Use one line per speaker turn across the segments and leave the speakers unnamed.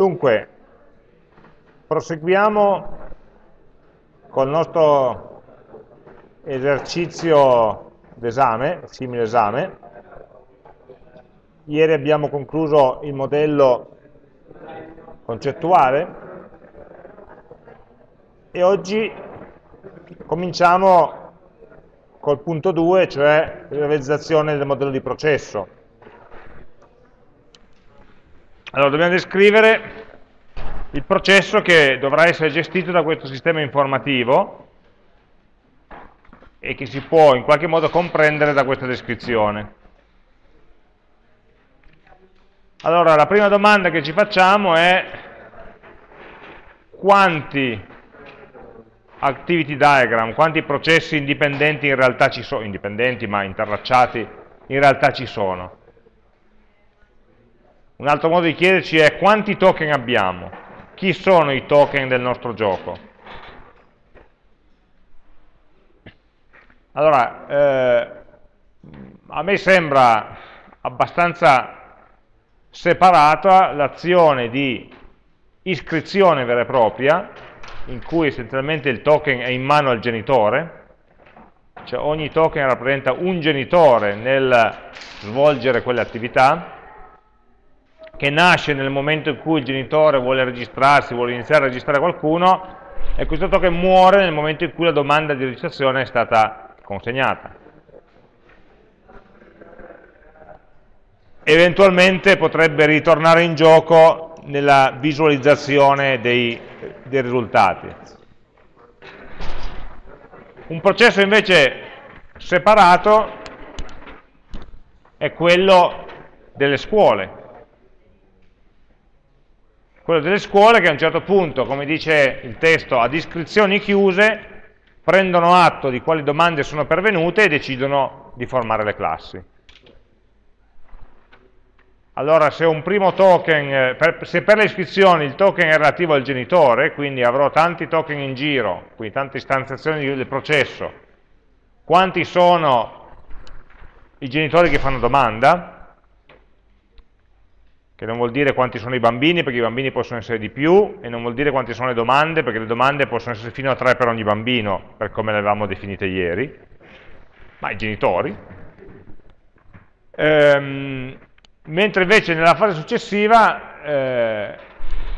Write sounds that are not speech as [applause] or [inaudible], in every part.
Dunque, proseguiamo col nostro esercizio d'esame, simile esame. Ieri abbiamo concluso il modello concettuale e oggi cominciamo col punto 2, cioè la realizzazione del modello di processo. Allora, dobbiamo descrivere il processo che dovrà essere gestito da questo sistema informativo e che si può in qualche modo comprendere da questa descrizione. Allora, la prima domanda che ci facciamo è quanti activity diagram, quanti processi indipendenti in realtà ci sono, indipendenti ma interracciati in realtà ci sono. Un altro modo di chiederci è quanti token abbiamo, chi sono i token del nostro gioco. Allora, eh, a me sembra abbastanza separata l'azione di iscrizione vera e propria, in cui essenzialmente il token è in mano al genitore, cioè ogni token rappresenta un genitore nel svolgere quelle attività, che nasce nel momento in cui il genitore vuole registrarsi, vuole iniziare a registrare qualcuno, e questo token muore nel momento in cui la domanda di registrazione è stata consegnata. Eventualmente potrebbe ritornare in gioco nella visualizzazione dei, dei risultati. Un processo invece separato è quello delle scuole, quello delle scuole che a un certo punto, come dice il testo, ad iscrizioni chiuse, prendono atto di quali domande sono pervenute e decidono di formare le classi. Allora se token, per, se per le iscrizioni il token è relativo al genitore, quindi avrò tanti token in giro, quindi tante istanziazioni del processo, quanti sono i genitori che fanno domanda? Che non vuol dire quanti sono i bambini, perché i bambini possono essere di più, e non vuol dire quanti sono le domande, perché le domande possono essere fino a tre per ogni bambino, per come le avevamo definite ieri, ma i genitori. Ehm, mentre invece nella fase successiva eh,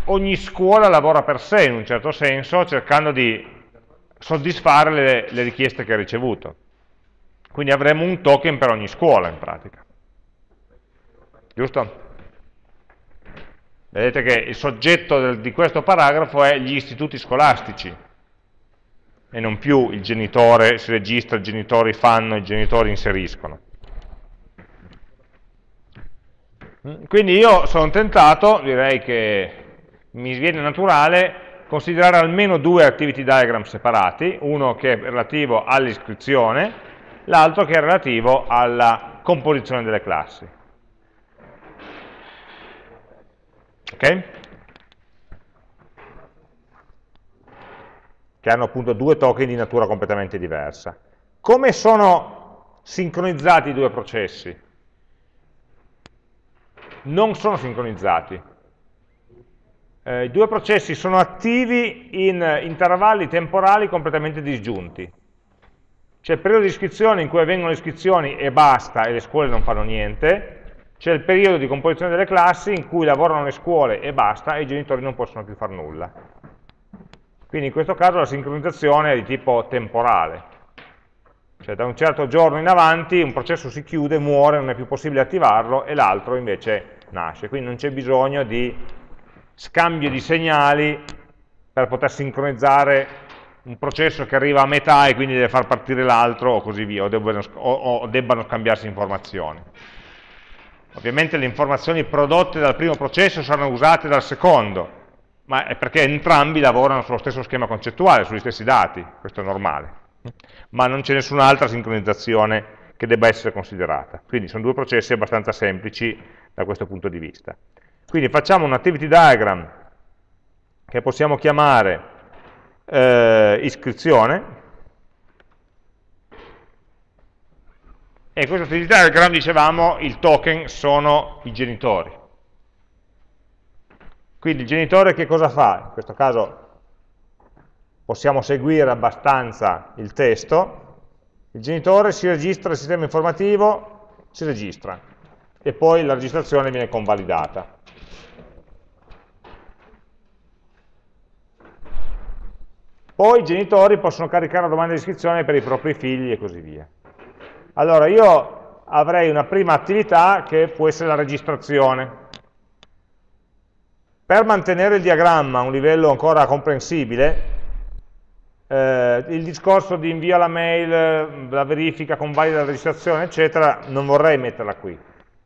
ogni scuola lavora per sé, in un certo senso, cercando di soddisfare le, le richieste che ha ricevuto. Quindi avremo un token per ogni scuola, in pratica. Giusto? Vedete che il soggetto del, di questo paragrafo è gli istituti scolastici e non più il genitore si registra, i genitori fanno, i genitori inseriscono. Quindi io sono tentato, direi che mi viene naturale, considerare almeno due activity diagram separati, uno che è relativo all'iscrizione, l'altro che è relativo alla composizione delle classi. Ok? Che hanno appunto due token di natura completamente diversa. Come sono sincronizzati i due processi? Non sono sincronizzati. Eh, I due processi sono attivi in intervalli temporali completamente disgiunti. C'è il periodo di iscrizione in cui avvengono le iscrizioni e basta, e le scuole non fanno niente, c'è il periodo di composizione delle classi in cui lavorano le scuole e basta e i genitori non possono più fare nulla. Quindi in questo caso la sincronizzazione è di tipo temporale, cioè da un certo giorno in avanti un processo si chiude, muore, non è più possibile attivarlo e l'altro invece nasce, quindi non c'è bisogno di scambio di segnali per poter sincronizzare un processo che arriva a metà e quindi deve far partire l'altro o così via, o debbano, o, o debbano scambiarsi informazioni. Ovviamente le informazioni prodotte dal primo processo saranno usate dal secondo, ma è perché entrambi lavorano sullo stesso schema concettuale, sugli stessi dati, questo è normale. Ma non c'è nessun'altra sincronizzazione che debba essere considerata. Quindi sono due processi abbastanza semplici da questo punto di vista. Quindi facciamo un activity diagram che possiamo chiamare eh, iscrizione, e questo activity diagram dicevamo il token sono i genitori Quindi il genitore che cosa fa? In questo caso possiamo seguire abbastanza il testo, il genitore si registra al sistema informativo, si registra e poi la registrazione viene convalidata. Poi i genitori possono caricare la domanda di iscrizione per i propri figli e così via. Allora io avrei una prima attività che può essere la registrazione. Per mantenere il diagramma a un livello ancora comprensibile, eh, il discorso di invio alla mail, la verifica, convalida la registrazione, eccetera, non vorrei metterla qui.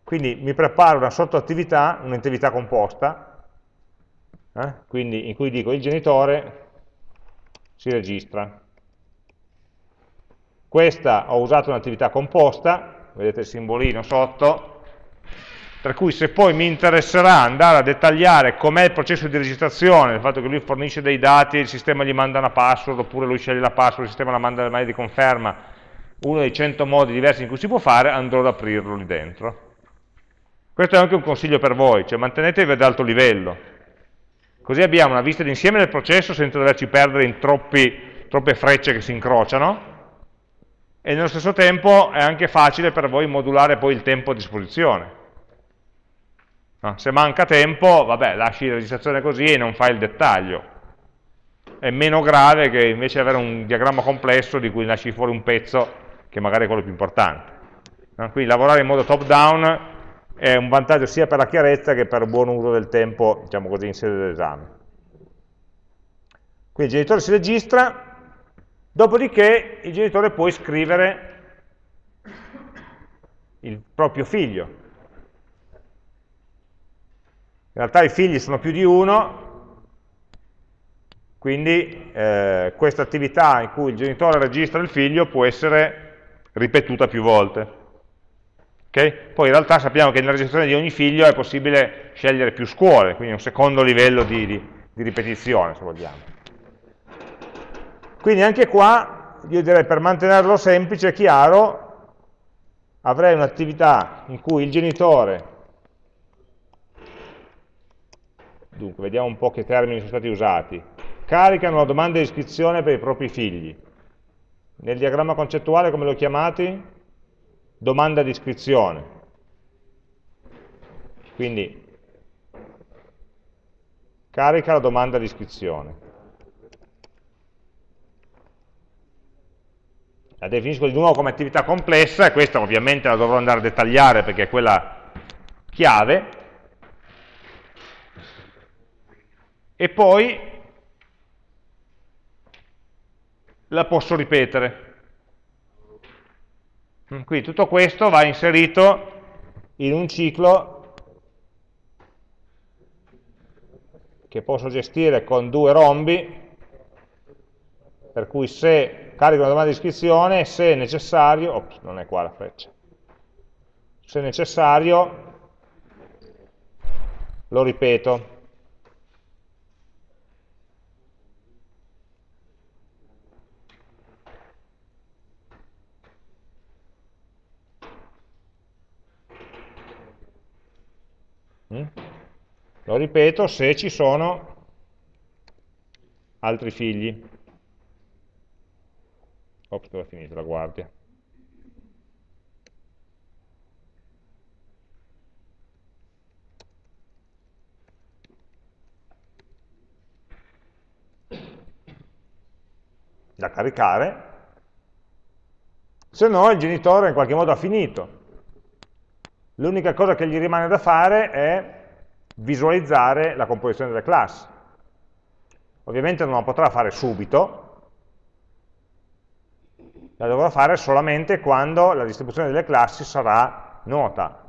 Quindi mi preparo una sottoattività, un'attività composta, eh, quindi in cui dico il genitore si registra. Questa ho usato un'attività composta, vedete il simbolino sotto, per cui se poi mi interesserà andare a dettagliare com'è il processo di registrazione, il fatto che lui fornisce dei dati, il sistema gli manda una password, oppure lui sceglie la password, il sistema la manda alle mail di conferma, uno dei 100 modi diversi in cui si può fare, andrò ad aprirlo lì dentro. Questo è anche un consiglio per voi, cioè mantenetevi ad alto livello. Così abbiamo una vista d'insieme del processo senza doverci perdere in troppi, troppe frecce che si incrociano, e nello stesso tempo è anche facile per voi modulare poi il tempo a disposizione. Se manca tempo, vabbè, lasci la registrazione così e non fai il dettaglio. È meno grave che invece avere un diagramma complesso di cui lasci fuori un pezzo che magari è quello più importante. Quindi lavorare in modo top down è un vantaggio sia per la chiarezza che per il buon uso del tempo, diciamo così, in sede dell'esame. Quindi il genitore si registra, dopodiché il genitore può iscrivere il proprio figlio in realtà i figli sono più di uno, quindi eh, questa attività in cui il genitore registra il figlio può essere ripetuta più volte. Okay? Poi in realtà sappiamo che nella registrazione di ogni figlio è possibile scegliere più scuole, quindi un secondo livello di, di, di ripetizione, se vogliamo. Quindi anche qua, io direi per mantenerlo semplice e chiaro, avrei un'attività in cui il genitore Dunque, vediamo un po' che termini sono stati usati. Caricano la domanda di iscrizione per i propri figli. Nel diagramma concettuale come lo chiamati? Domanda di iscrizione. Quindi, carica la domanda di iscrizione. La definisco di nuovo come attività complessa e questa ovviamente la dovrò andare a dettagliare perché è quella chiave, e poi la posso ripetere. Quindi tutto questo va inserito in un ciclo che posso gestire con due rombi, per cui se carico una domanda di iscrizione, se necessario, ops, non è qua la freccia, se necessario lo ripeto. Mm? Lo ripeto se ci sono altri figli. Ops, dove è finita la guardia? da caricare, se no il genitore in qualche modo ha finito. L'unica cosa che gli rimane da fare è visualizzare la composizione delle classi. Ovviamente non la potrà fare subito, la dovrà fare solamente quando la distribuzione delle classi sarà nota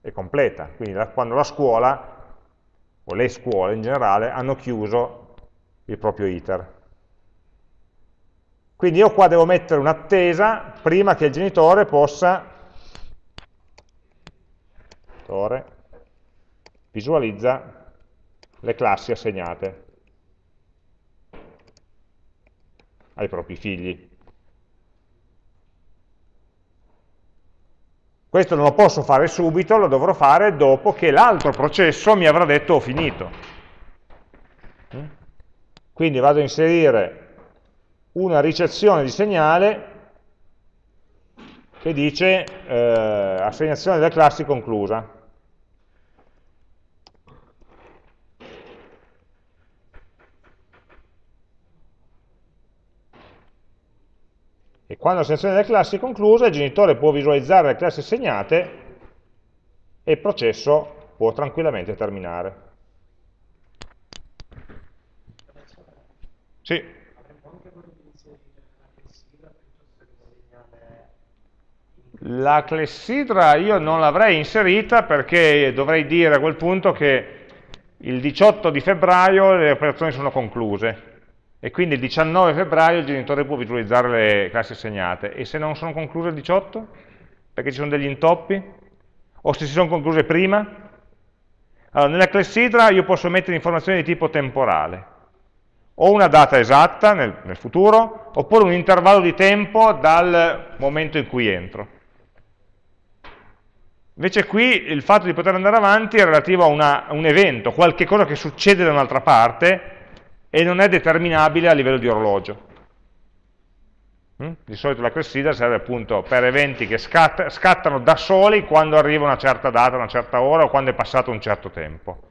e completa, quindi quando la scuola, o le scuole in generale, hanno chiuso il proprio iter. Quindi io qua devo mettere un'attesa prima che il genitore possa visualizza le classi assegnate ai propri figli. Questo non lo posso fare subito, lo dovrò fare dopo che l'altro processo mi avrà detto ho finito. Mm? Quindi vado a inserire una ricezione di segnale che dice eh, assegnazione delle classi conclusa. E quando l'assegnazione delle classi è conclusa, il genitore può visualizzare le classi assegnate e il processo può tranquillamente terminare. Sì. La clessidra io non l'avrei inserita perché dovrei dire a quel punto che il 18 di febbraio le operazioni sono concluse e quindi il 19 febbraio il genitore può visualizzare le classi assegnate e se non sono concluse il 18? Perché ci sono degli intoppi? O se si sono concluse prima? Allora, nella clessidra io posso mettere informazioni di tipo temporale o una data esatta nel, nel futuro oppure un intervallo di tempo dal momento in cui entro Invece qui il fatto di poter andare avanti è relativo a, una, un evento, qualche cosa che succede da un'altra parte e non è determinabile a livello di orologio. Mm? Di solito la clessidra serve appunto per eventi che scatt scattano da soli quando arriva una certa data, una certa ora o quando è passato un certo tempo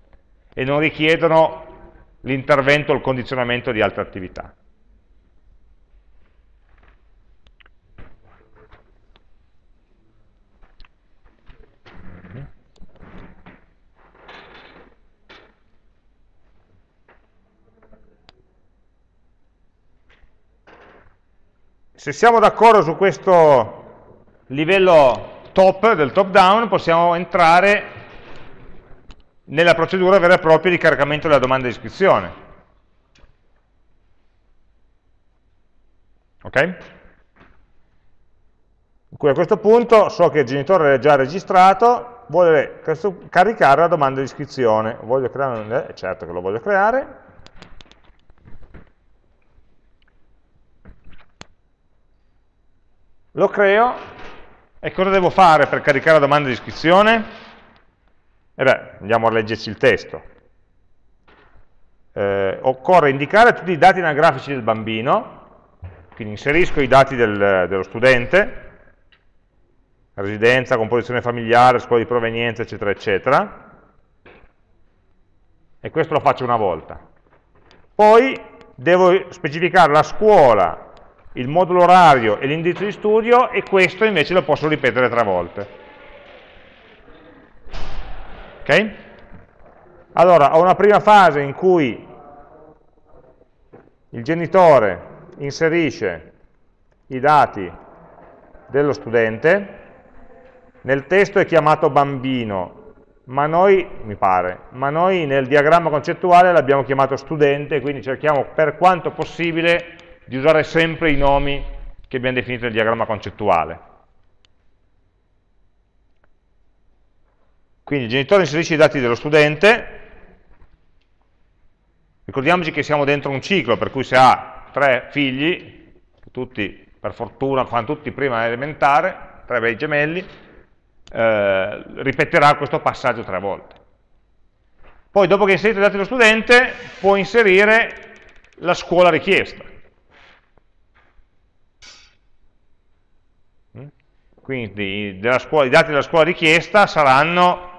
e non richiedono l'intervento o il condizionamento di altre attività. Se siamo d'accordo su questo livello top, del top down, possiamo entrare nella procedura vera e propria di caricamento della domanda di iscrizione. Ok? Cui a questo punto so che il genitore è già registrato, vuole caricare la domanda di iscrizione. Voglio creare. Eh, certo che lo voglio creare. Lo creo e cosa devo fare per caricare la domanda di iscrizione? E beh, andiamo a leggerci il testo. Eh, occorre indicare tutti i dati anagrafici del bambino, quindi inserisco i dati del, dello studente, residenza, composizione familiare, scuola di provenienza, eccetera, eccetera, e questo lo faccio una volta. Poi devo specificare la scuola il modulo orario e l'indirizzo di studio e questo invece lo posso ripetere tre volte. Ok? Allora, ho una prima fase in cui il genitore inserisce i dati dello studente, nel testo è chiamato bambino, ma noi, mi pare, ma noi nel diagramma concettuale l'abbiamo chiamato studente, quindi cerchiamo per quanto possibile di usare sempre i nomi che abbiamo definito nel diagramma concettuale. Quindi il genitore inserisce i dati dello studente, ricordiamoci che siamo dentro un ciclo, per cui se ha tre figli, tutti per fortuna fanno tutti prima elementare, tre bei gemelli, eh, ripeterà questo passaggio tre volte. Poi dopo che ha inserito i dati dello studente può inserire la scuola richiesta. Quindi scuola, i dati della scuola richiesta saranno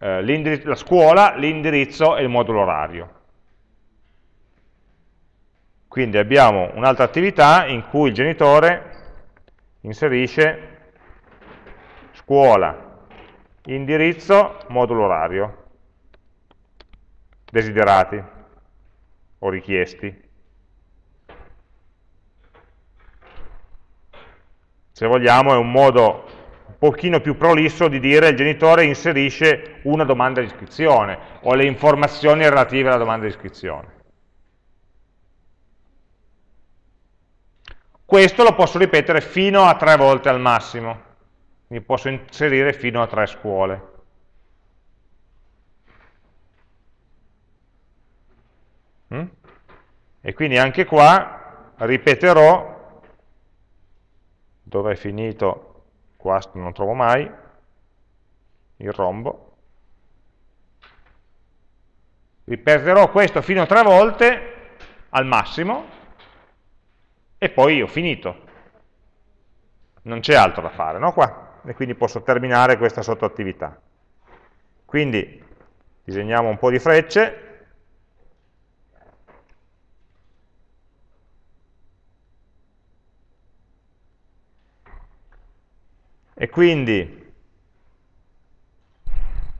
eh, la scuola, l'indirizzo e il modulo orario. Quindi abbiamo un'altra attività in cui il genitore inserisce scuola, indirizzo, modulo orario, desiderati o richiesti. Se vogliamo, è un modo un pochino più prolisso di dire il genitore inserisce una domanda di iscrizione o le informazioni relative alla domanda di iscrizione. Questo lo posso ripetere fino a tre volte al massimo, quindi posso inserire fino a tre scuole. Mm? E quindi anche qua ripeterò dove è finito, qua non trovo mai, il rombo, ripeterò questo fino a tre volte al massimo e poi ho finito. Non c'è altro da fare, no? Qua. E quindi posso terminare questa sottoattività. Quindi disegniamo un po' di frecce. E quindi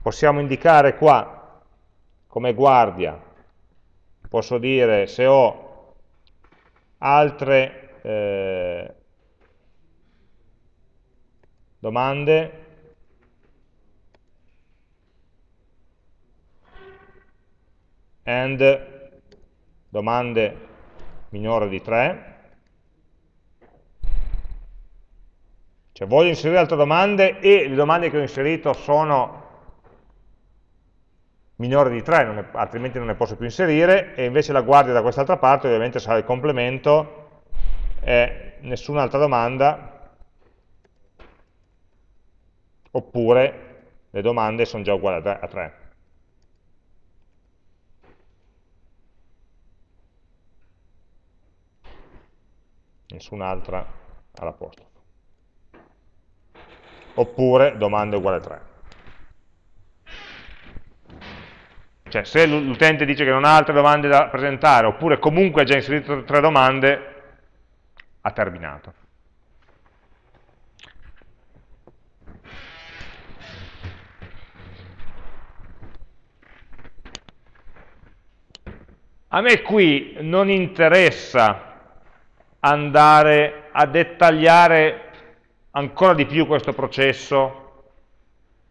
possiamo indicare qua come guardia, posso dire se ho altre eh, domande. And domande minore di 3 cioè voglio inserire altre domande e le domande che ho inserito sono minore di 3, non altrimenti non ne posso più inserire, e invece la guardia da quest'altra parte ovviamente sarà il complemento e nessun'altra domanda, oppure le domande sono già uguali a 3. Nessun'altra all'apostrofo. Oppure domande uguale a 3. Cioè se l'utente dice che non ha altre domande da presentare, oppure comunque ha già inserito tre domande, ha terminato. A me qui non interessa andare a dettagliare ancora di più questo processo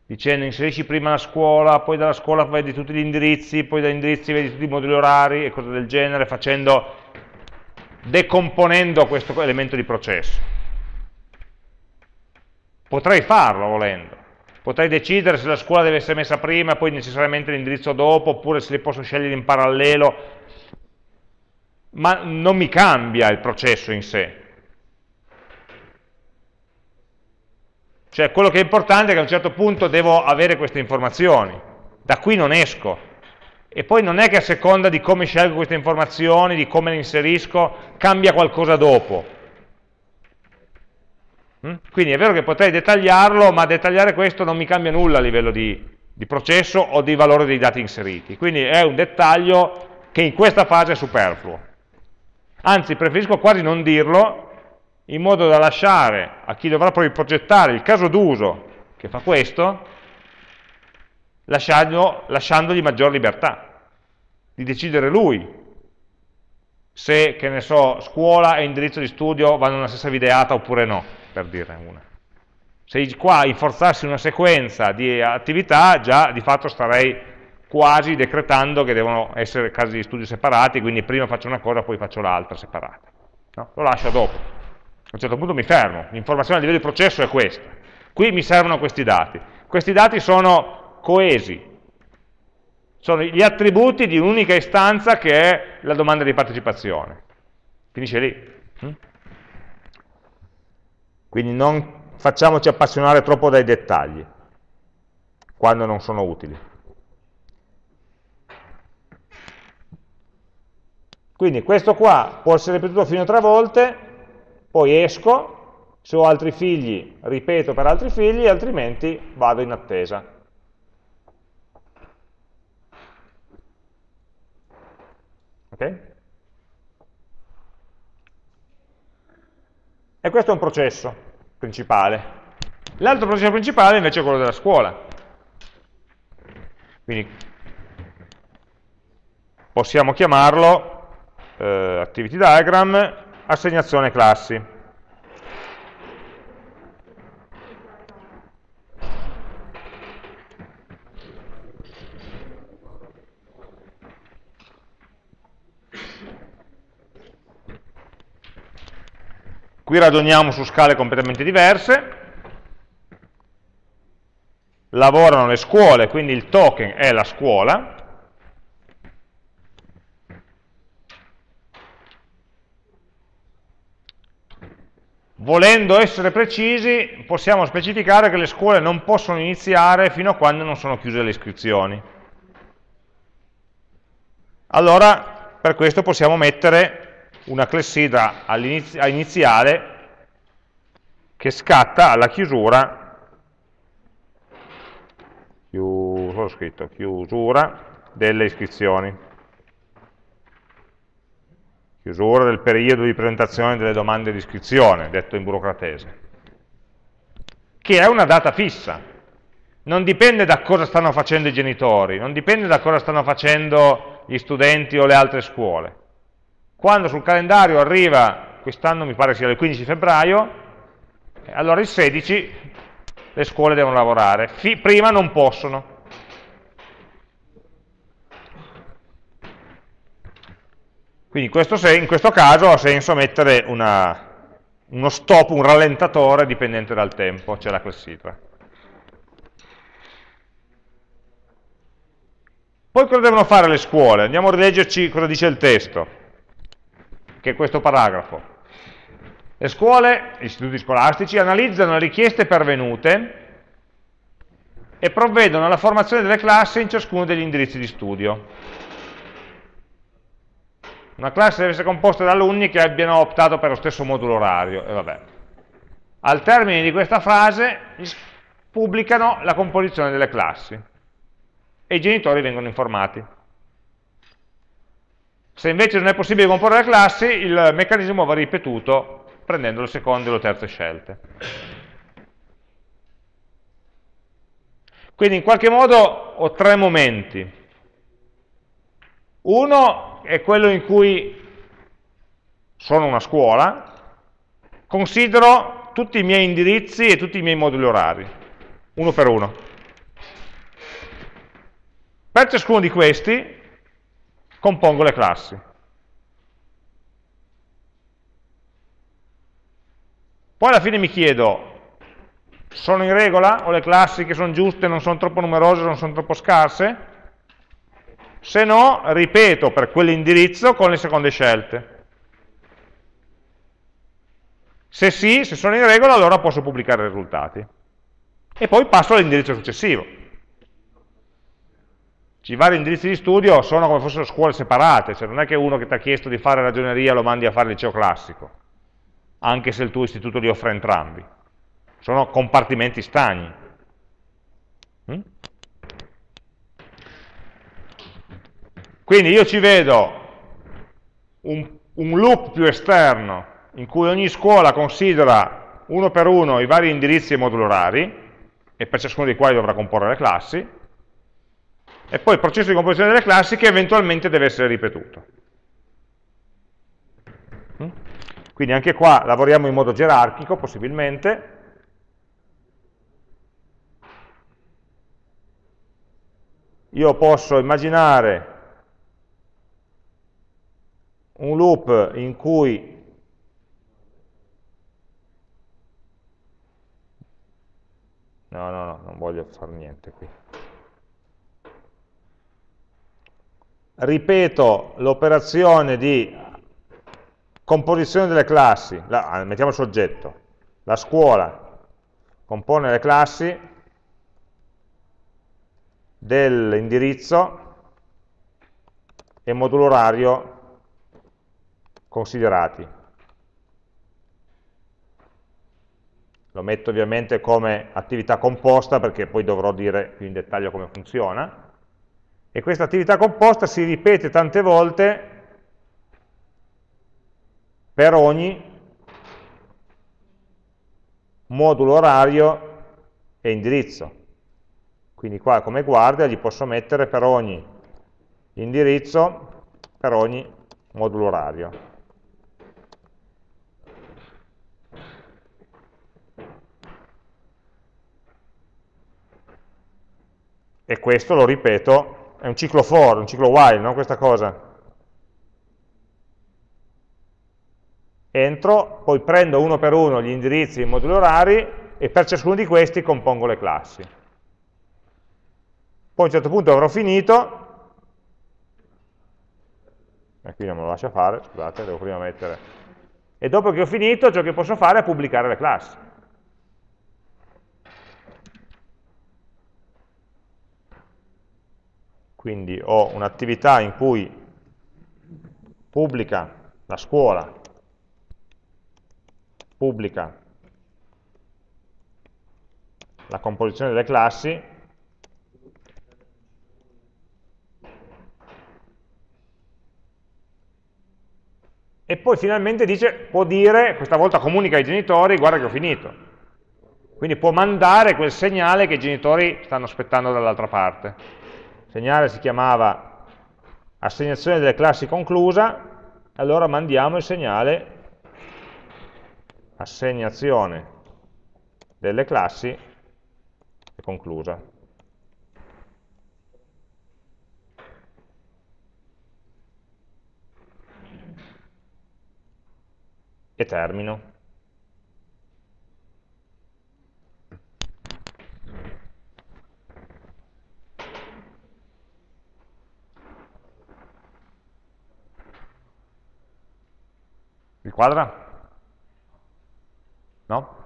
dicendo inserisci prima la scuola, poi dalla scuola vedi tutti gli indirizzi, poi dagli indirizzi vedi tutti i moduli orari e cose del genere, facendo, decomponendo questo elemento di processo. Potrei farlo volendo, potrei decidere se la scuola deve essere messa prima e poi necessariamente l'indirizzo dopo, oppure se li posso scegliere in parallelo, ma non mi cambia il processo in sé, Cioè quello che è importante è che a un certo punto devo avere queste informazioni, da qui non esco. E poi non è che a seconda di come scelgo queste informazioni, di come le inserisco, cambia qualcosa dopo. Mm? Quindi è vero che potrei dettagliarlo, ma dettagliare questo non mi cambia nulla a livello di, di processo o di valore dei dati inseriti. Quindi è un dettaglio che in questa fase è superfluo. Anzi, preferisco quasi non dirlo, in modo da lasciare a chi dovrà poi progettare il caso d'uso che fa questo, lasciandogli maggior libertà, di decidere lui se, che ne so, scuola e indirizzo di studio vanno nella stessa videata oppure no, per dire una. Se qua inforzassi una sequenza di attività, già di fatto starei quasi decretando che devono essere casi di studio separati, quindi prima faccio una cosa, poi faccio l'altra separata. No? Lo lascio dopo a un certo punto mi fermo, l'informazione a livello di processo è questa. Qui mi servono questi dati. Questi dati sono coesi, sono gli attributi di un'unica istanza che è la domanda di partecipazione. Finisce lì. Mm? Quindi non facciamoci appassionare troppo dai dettagli, quando non sono utili. Quindi questo qua può essere ripetuto fino a tre volte, poi esco, se ho altri figli ripeto per altri figli, altrimenti vado in attesa. Ok? E questo è un processo principale. L'altro processo principale invece è quello della scuola. Quindi possiamo chiamarlo eh, activity diagram assegnazione classi. Qui ragioniamo su scale completamente diverse, lavorano le scuole, quindi il token è la scuola, Volendo essere precisi, possiamo specificare che le scuole non possono iniziare fino a quando non sono chiuse le iscrizioni. allora per questo possiamo mettere una clessidra iniziale che scatta alla chiusura, chiusura delle iscrizioni, chiusura del periodo di presentazione delle domande di iscrizione, detto in burocratese, che è una data fissa, non dipende da cosa stanno facendo i genitori, non dipende da cosa stanno facendo gli studenti o le altre scuole. Quando sul calendario arriva, quest'anno mi pare sia il 15 febbraio, allora il 16 le scuole devono lavorare, prima non possono. Quindi in questo, in questo caso ha senso mettere una, uno stop, un rallentatore dipendente dal tempo, c'è la clessidra. Poi cosa devono fare le scuole? Andiamo a rileggerci cosa dice il testo, che è questo paragrafo. Le scuole, gli istituti scolastici, analizzano le richieste pervenute e provvedono alla formazione delle classi in ciascuno degli indirizzi di studio. Una classe deve essere composta da alunni che abbiano optato per lo stesso modulo orario. E Al termine di questa frase pubblicano la composizione delle classi e i genitori vengono informati. Se invece non è possibile comporre le classi, il meccanismo va ripetuto prendendo le seconde o le terze scelte. Quindi in qualche modo ho tre momenti. Uno è quello in cui sono una scuola, considero tutti i miei indirizzi e tutti i miei moduli orari, uno per uno. Per ciascuno di questi compongo le classi. Poi alla fine mi chiedo, sono in regola? Ho le classi che sono giuste, non sono troppo numerose, non sono troppo scarse? Se no, ripeto per quell'indirizzo con le seconde scelte. Se sì, se sono in regola, allora posso pubblicare i risultati. E poi passo all'indirizzo successivo i vari indirizzi di studio sono come fossero scuole separate, cioè non è che uno che ti ha chiesto di fare ragioneria lo mandi a fare liceo classico, anche se il tuo istituto li offre entrambi. Sono compartimenti stagni. Quindi io ci vedo un, un loop più esterno in cui ogni scuola considera uno per uno i vari indirizzi e moduli orari, e per ciascuno dei quali dovrà comporre le classi, e poi il processo di composizione delle classi che eventualmente deve essere ripetuto. Mm? Quindi anche qua lavoriamo in modo gerarchico, possibilmente. Io posso immaginare un loop in cui No, no, no, non voglio fare niente qui. ripeto l'operazione di composizione delle classi, la, ah, mettiamo il soggetto, la scuola compone le classi dell'indirizzo e modulo orario considerati. Lo metto ovviamente come attività composta perché poi dovrò dire più in dettaglio come funziona e questa attività composta si ripete tante volte per ogni modulo orario e indirizzo. Quindi qua come guardia gli posso mettere per ogni indirizzo, per ogni modulo orario. E questo lo ripeto è un ciclo for, un ciclo while, no? questa cosa. Entro, poi prendo uno per uno gli indirizzi e i moduli orari e per ciascuno di questi compongo le classi. Poi a un certo punto avrò finito, e qui non me lo lascia fare, scusate, devo prima mettere, e dopo che ho finito ciò che posso fare è pubblicare le classi. Quindi ho un'attività in cui pubblica la scuola, pubblica la composizione delle classi, e poi finalmente dice, può dire, questa volta comunica ai genitori, guarda che ho finito. Quindi può mandare quel segnale che i genitori stanno aspettando dall'altra parte. Segnale si chiamava assegnazione delle classi conclusa, allora mandiamo il segnale assegnazione delle classi conclusa. E termino. Il quadra? No?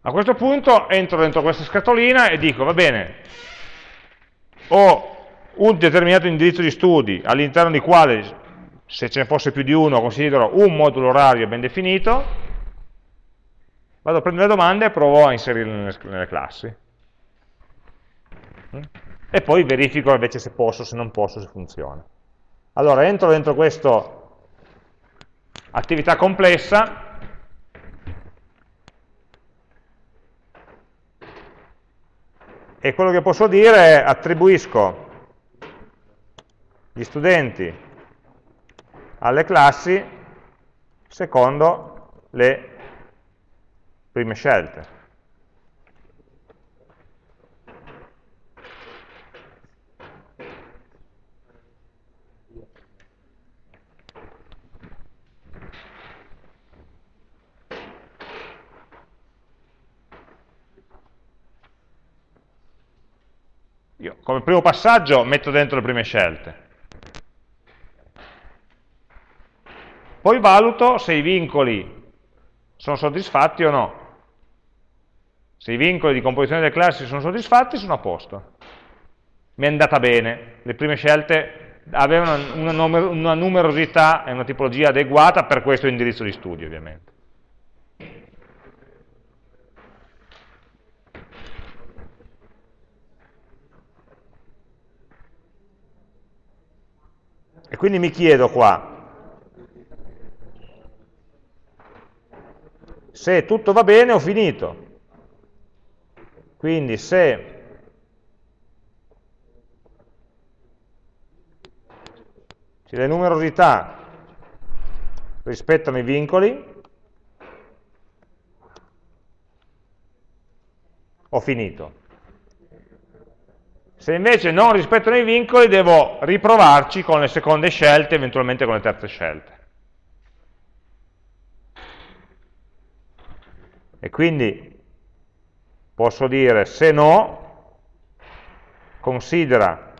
A questo punto entro dentro questa scatolina e dico, va bene, ho un determinato indirizzo di studi all'interno di quale se ce ne fosse più di uno considero un modulo orario ben definito, vado a prendere le domande e provo a inserirle nelle, nelle classi. E poi verifico invece se posso, se non posso, se funziona. Allora entro dentro questa attività complessa, e quello che posso dire è attribuisco gli studenti alle classi secondo le prime scelte. Io come primo passaggio metto dentro le prime scelte. Poi valuto se i vincoli sono soddisfatti o no. Se i vincoli di composizione delle classi sono soddisfatti, sono a posto. Mi è andata bene. Le prime scelte avevano una, numer una numerosità e una tipologia adeguata per questo indirizzo di studio, ovviamente. E quindi mi chiedo qua, Se tutto va bene ho finito. Quindi se le numerosità rispettano i vincoli, ho finito. Se invece non rispettano i vincoli, devo riprovarci con le seconde scelte, eventualmente con le terze scelte. E quindi posso dire se no, considera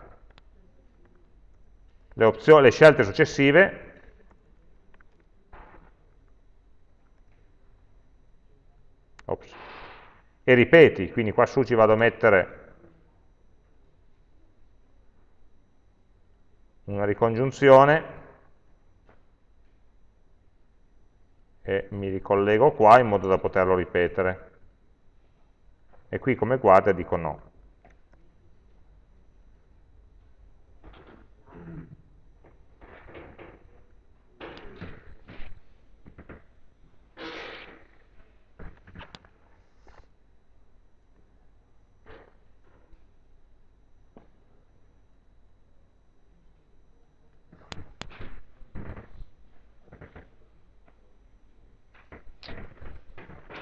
le, opzioni, le scelte successive ops, e ripeti, quindi qua su ci vado a mettere una ricongiunzione e mi ricollego qua in modo da poterlo ripetere. E qui come guardia dico no.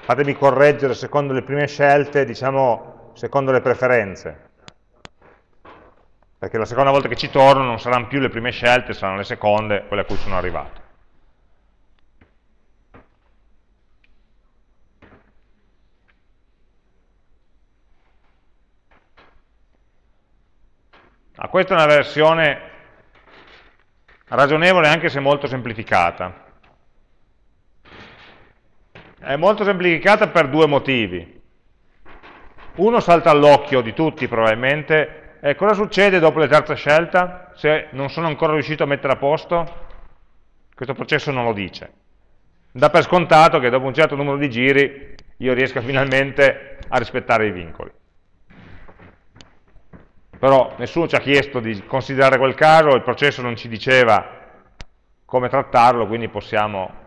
Fatemi correggere secondo le prime scelte, diciamo secondo le preferenze, perché la seconda volta che ci torno non saranno più le prime scelte, saranno le seconde, quelle a cui sono arrivato. Ah, questa è una versione ragionevole anche se molto semplificata. È molto semplificata per due motivi. Uno salta all'occhio di tutti probabilmente, e cosa succede dopo la terza scelta? Se non sono ancora riuscito a mettere a posto, questo processo non lo dice. Dà per scontato che dopo un certo numero di giri io riesca finalmente a rispettare i vincoli. Però nessuno ci ha chiesto di considerare quel caso, il processo non ci diceva come trattarlo, quindi possiamo,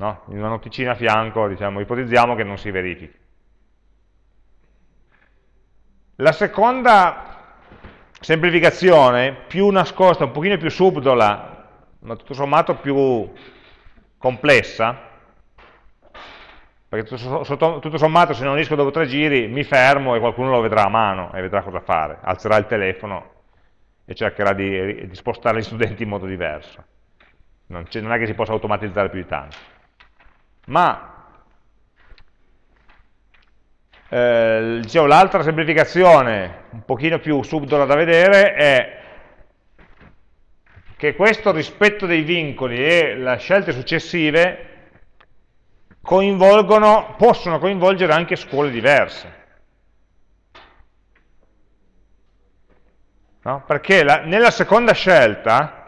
no? in una noticina a fianco, diciamo, ipotizziamo che non si verifichi. La seconda semplificazione, più nascosta, un pochino più subdola, ma tutto sommato più complessa, perché tutto, sommato se non riesco dopo tre giri mi fermo e qualcuno lo vedrà a mano e vedrà cosa fare, alzerà il telefono e cercherà di, di spostare gli studenti in modo diverso. Non, non, è che si possa automatizzare più di tanto. Ma eh, l'altra semplificazione, un pochino più subdola da vedere, è che questo rispetto dei vincoli e le scelte successive coinvolgono, possono coinvolgere anche scuole diverse. No? Perché la, nella seconda scelta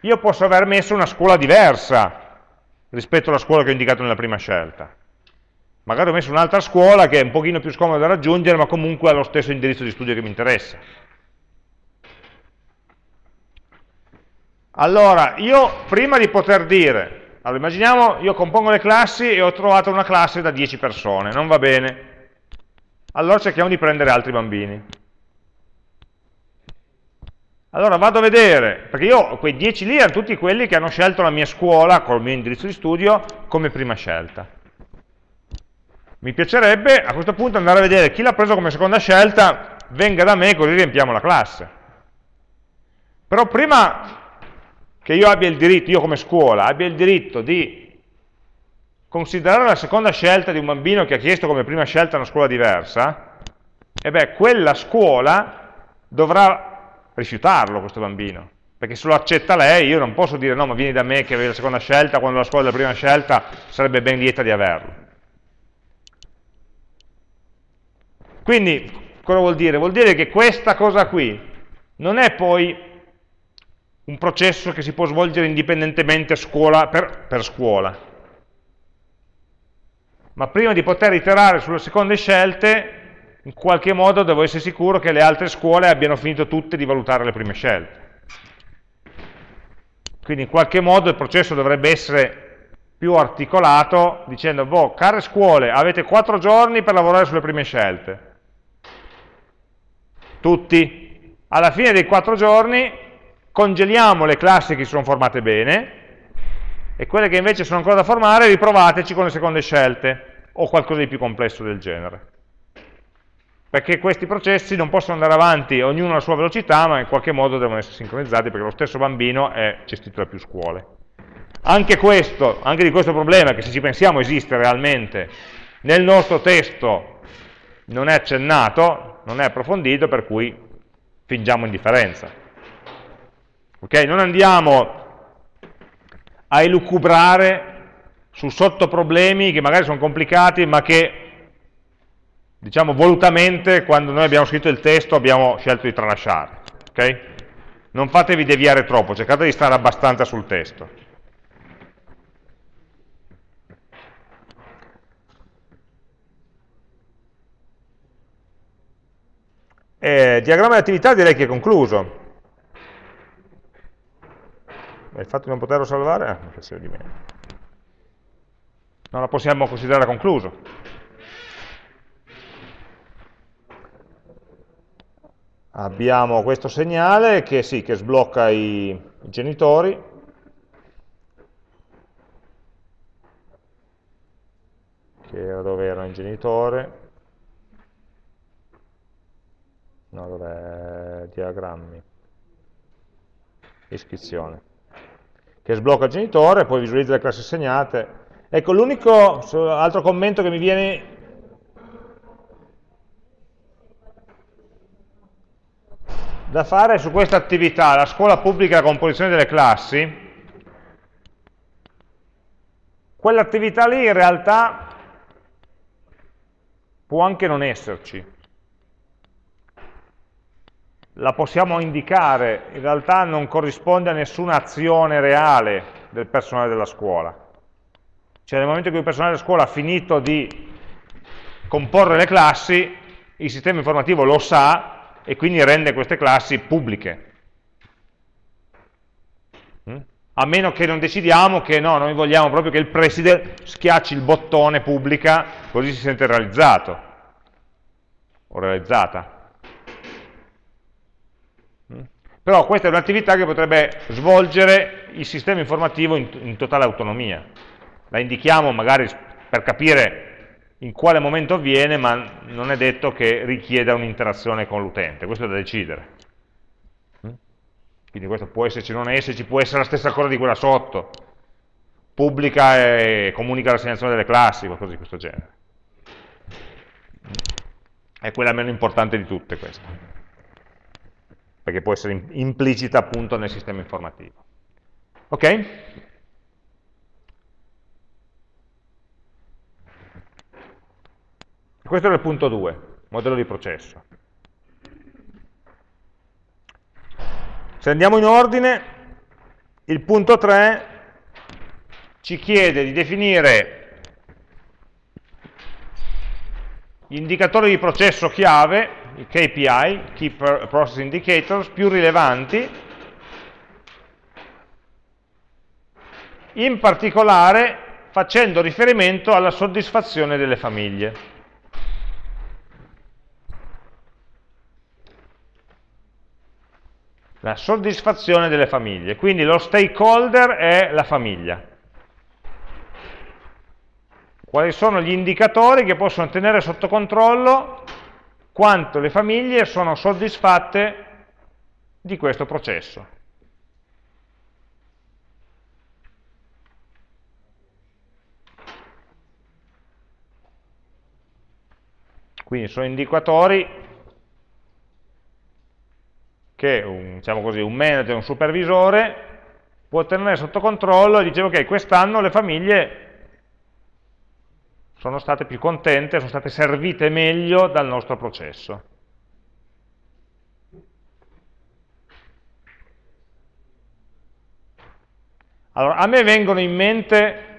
io posso aver messo una scuola diversa rispetto alla scuola che ho indicato nella prima scelta. Magari ho messo un'altra scuola che è un pochino più scomoda da raggiungere, ma comunque ha lo stesso indirizzo di studio che mi interessa. Allora, io prima di poter dire allora, immaginiamo, io compongo le classi e ho trovato una classe da 10 persone, non va bene. Allora cerchiamo di prendere altri bambini. Allora vado a vedere, perché io quei 10 lì erano tutti quelli che hanno scelto la mia scuola col mio indirizzo di studio come prima scelta. Mi piacerebbe a questo punto andare a vedere chi l'ha preso come seconda scelta, venga da me così riempiamo la classe. Però prima che io abbia il diritto, io come scuola, abbia il diritto di considerare la seconda scelta di un bambino che ha chiesto come prima scelta una scuola diversa, e beh, quella scuola dovrà rifiutarlo questo bambino, perché se lo accetta lei io non posso dire no, ma vieni da me che avevi la seconda scelta, quando la scuola della prima scelta sarebbe ben lieta di averlo. Quindi, cosa vuol dire? Vuol dire che questa cosa qui non è poi un processo che si può svolgere indipendentemente scuola per, per scuola. Ma prima di poter iterare sulle seconde scelte, in qualche modo devo essere sicuro che le altre scuole abbiano finito tutte di valutare le prime scelte. Quindi in qualche modo il processo dovrebbe essere più articolato dicendo, boh, care scuole, avete quattro giorni per lavorare sulle prime scelte. Tutti. Alla fine dei quattro giorni congeliamo le classi che si sono formate bene e quelle che invece sono ancora da formare riprovateci con le seconde scelte o qualcosa di più complesso del genere. Perché questi processi non possono andare avanti ognuno alla sua velocità, ma in qualche modo devono essere sincronizzati perché lo stesso bambino è gestito da più scuole. Anche, questo, anche di questo problema, che se ci pensiamo esiste realmente, nel nostro testo non è accennato, non è approfondito, per cui fingiamo indifferenza. Okay? Non andiamo a elucubrare su sottoproblemi che magari sono complicati, ma che, diciamo, volutamente, quando noi abbiamo scritto il testo, abbiamo scelto di tralasciare. Okay? Non fatevi deviare troppo, cercate di stare abbastanza sul testo. Eh, diagramma di attività direi che è concluso il fatto di non poterlo salvare una questione di meno. Non la possiamo considerare concluso. Abbiamo questo segnale che, sì, che sblocca i, i genitori, era dove era il genitore, no, dov'è? Diagrammi, iscrizione. Che sblocca il genitore, poi visualizza le classi assegnate. Ecco, l'unico altro commento che mi viene da fare su questa attività, la scuola pubblica e la composizione delle classi, quell'attività lì in realtà può anche non esserci. La possiamo indicare, in realtà non corrisponde a nessuna azione reale del personale della scuola. Cioè nel momento in cui il personale della scuola ha finito di comporre le classi, il sistema informativo lo sa e quindi rende queste classi pubbliche. Mm? A meno che non decidiamo che no, noi vogliamo proprio che il preside schiacci il bottone pubblica, così si sente realizzato o realizzata. Mm? Però questa è un'attività che potrebbe svolgere il sistema informativo in, in totale autonomia. La indichiamo magari per capire in quale momento avviene, ma non è detto che richieda un'interazione con l'utente, questo è da decidere. Mm? Quindi questo può esserci o non esserci, può essere la stessa cosa di quella sotto, pubblica e comunica l'assegnazione delle classi, qualcosa di questo genere. È quella meno importante di tutte questa, perché può essere implicita appunto nel sistema informativo. Ok? Questo era il punto 2, modello di processo. Se andiamo in ordine, il punto 3 ci chiede di definire gli indicatori di processo chiave, i KPI, Key Process Indicators, più rilevanti, in particolare facendo riferimento alla soddisfazione delle famiglie. La soddisfazione delle famiglie. Quindi lo stakeholder è la famiglia. Quali sono gli indicatori che possono tenere sotto controllo quanto le famiglie sono soddisfatte di questo processo. Quindi sono indicatori che un, diciamo così, un manager, un supervisore può tenere sotto controllo e dice ok, quest'anno le famiglie sono state più contente, sono state servite meglio dal nostro processo. Allora, a me vengono in mente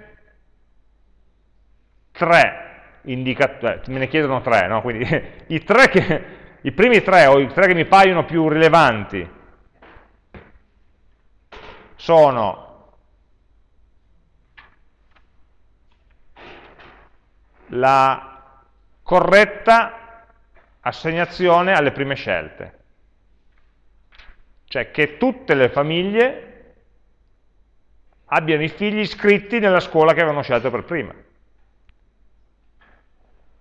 tre indicatori, me ne chiedono tre, no? quindi [laughs] i tre che, i primi tre, o i tre che mi paiono più rilevanti, sono la corretta assegnazione alle prime scelte. Cioè che tutte le famiglie abbiano i figli iscritti nella scuola che avevano scelto per prima.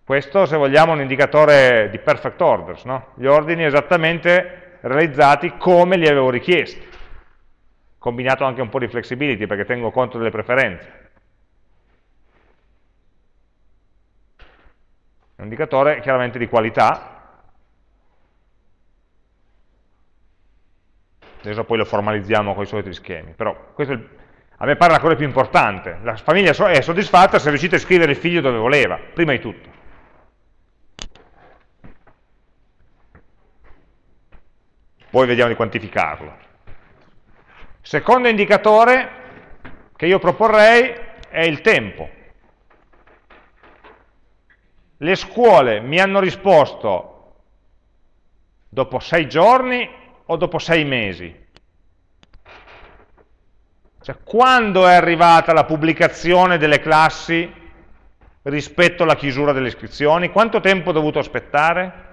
Questo, se vogliamo, è un indicatore di perfect orders, no? gli ordini esattamente realizzati come li avevo richiesti, combinato anche un po' di flexibility perché tengo conto delle preferenze. È un indicatore chiaramente di qualità, adesso poi lo formalizziamo con i soliti schemi, però questo a me pare la cosa più importante, la famiglia è soddisfatta se riuscite a scrivere il figlio dove voleva, prima di tutto. Poi vediamo di quantificarlo. Secondo indicatore che io proporrei è il tempo. Le scuole mi hanno risposto dopo sei giorni o dopo sei mesi? Cioè, quando è arrivata la pubblicazione delle classi rispetto alla chiusura delle iscrizioni? Quanto tempo ho dovuto aspettare?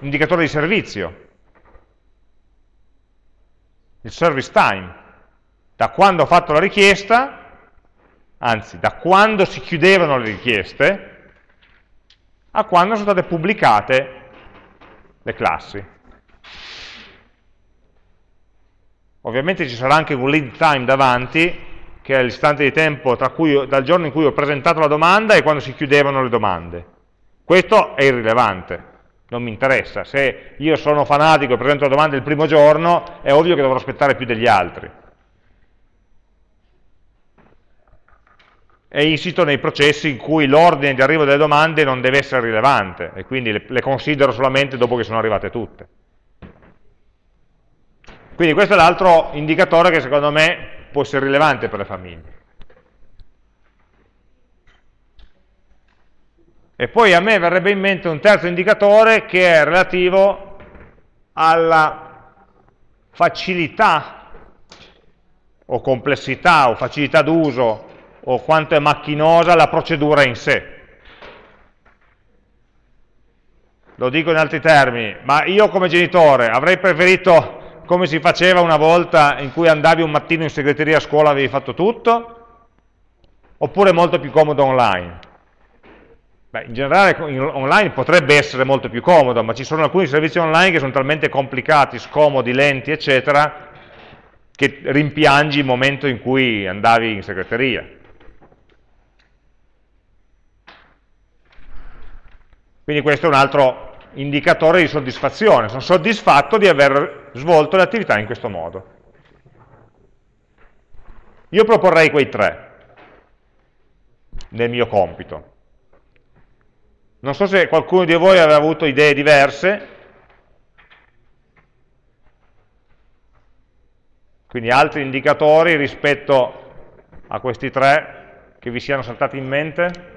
Indicatore di servizio, il service time, da quando ho fatto la richiesta, anzi da quando si chiudevano le richieste, a quando sono state pubblicate le classi. Ovviamente ci sarà anche un lead time davanti, che è l'istante di tempo cui, dal giorno in cui ho presentato la domanda e quando si chiudevano le domande. Questo è irrilevante, non mi interessa. Se io sono fanatico e presento la domanda il primo giorno, è ovvio che dovrò aspettare più degli altri. è insito nei processi in cui l'ordine di arrivo delle domande non deve essere rilevante e quindi le, le considero solamente dopo che sono arrivate tutte. Quindi questo è l'altro indicatore che secondo me può essere rilevante per le famiglie. E poi a me verrebbe in mente un terzo indicatore che è relativo alla facilità o complessità o facilità d'uso o quanto è macchinosa la procedura in sé. Lo dico in altri termini, ma io come genitore avrei preferito come si faceva una volta in cui andavi un mattino in segreteria a scuola e avevi fatto tutto? Oppure molto più comodo online? Beh, in generale online potrebbe essere molto più comodo, ma ci sono alcuni servizi online che sono talmente complicati, scomodi, lenti, eccetera, che rimpiangi il momento in cui andavi in segreteria. Quindi questo è un altro indicatore di soddisfazione, sono soddisfatto di aver svolto le attività in questo modo. Io proporrei quei tre nel mio compito. Non so se qualcuno di voi aveva avuto idee diverse, quindi altri indicatori rispetto a questi tre che vi siano saltati in mente.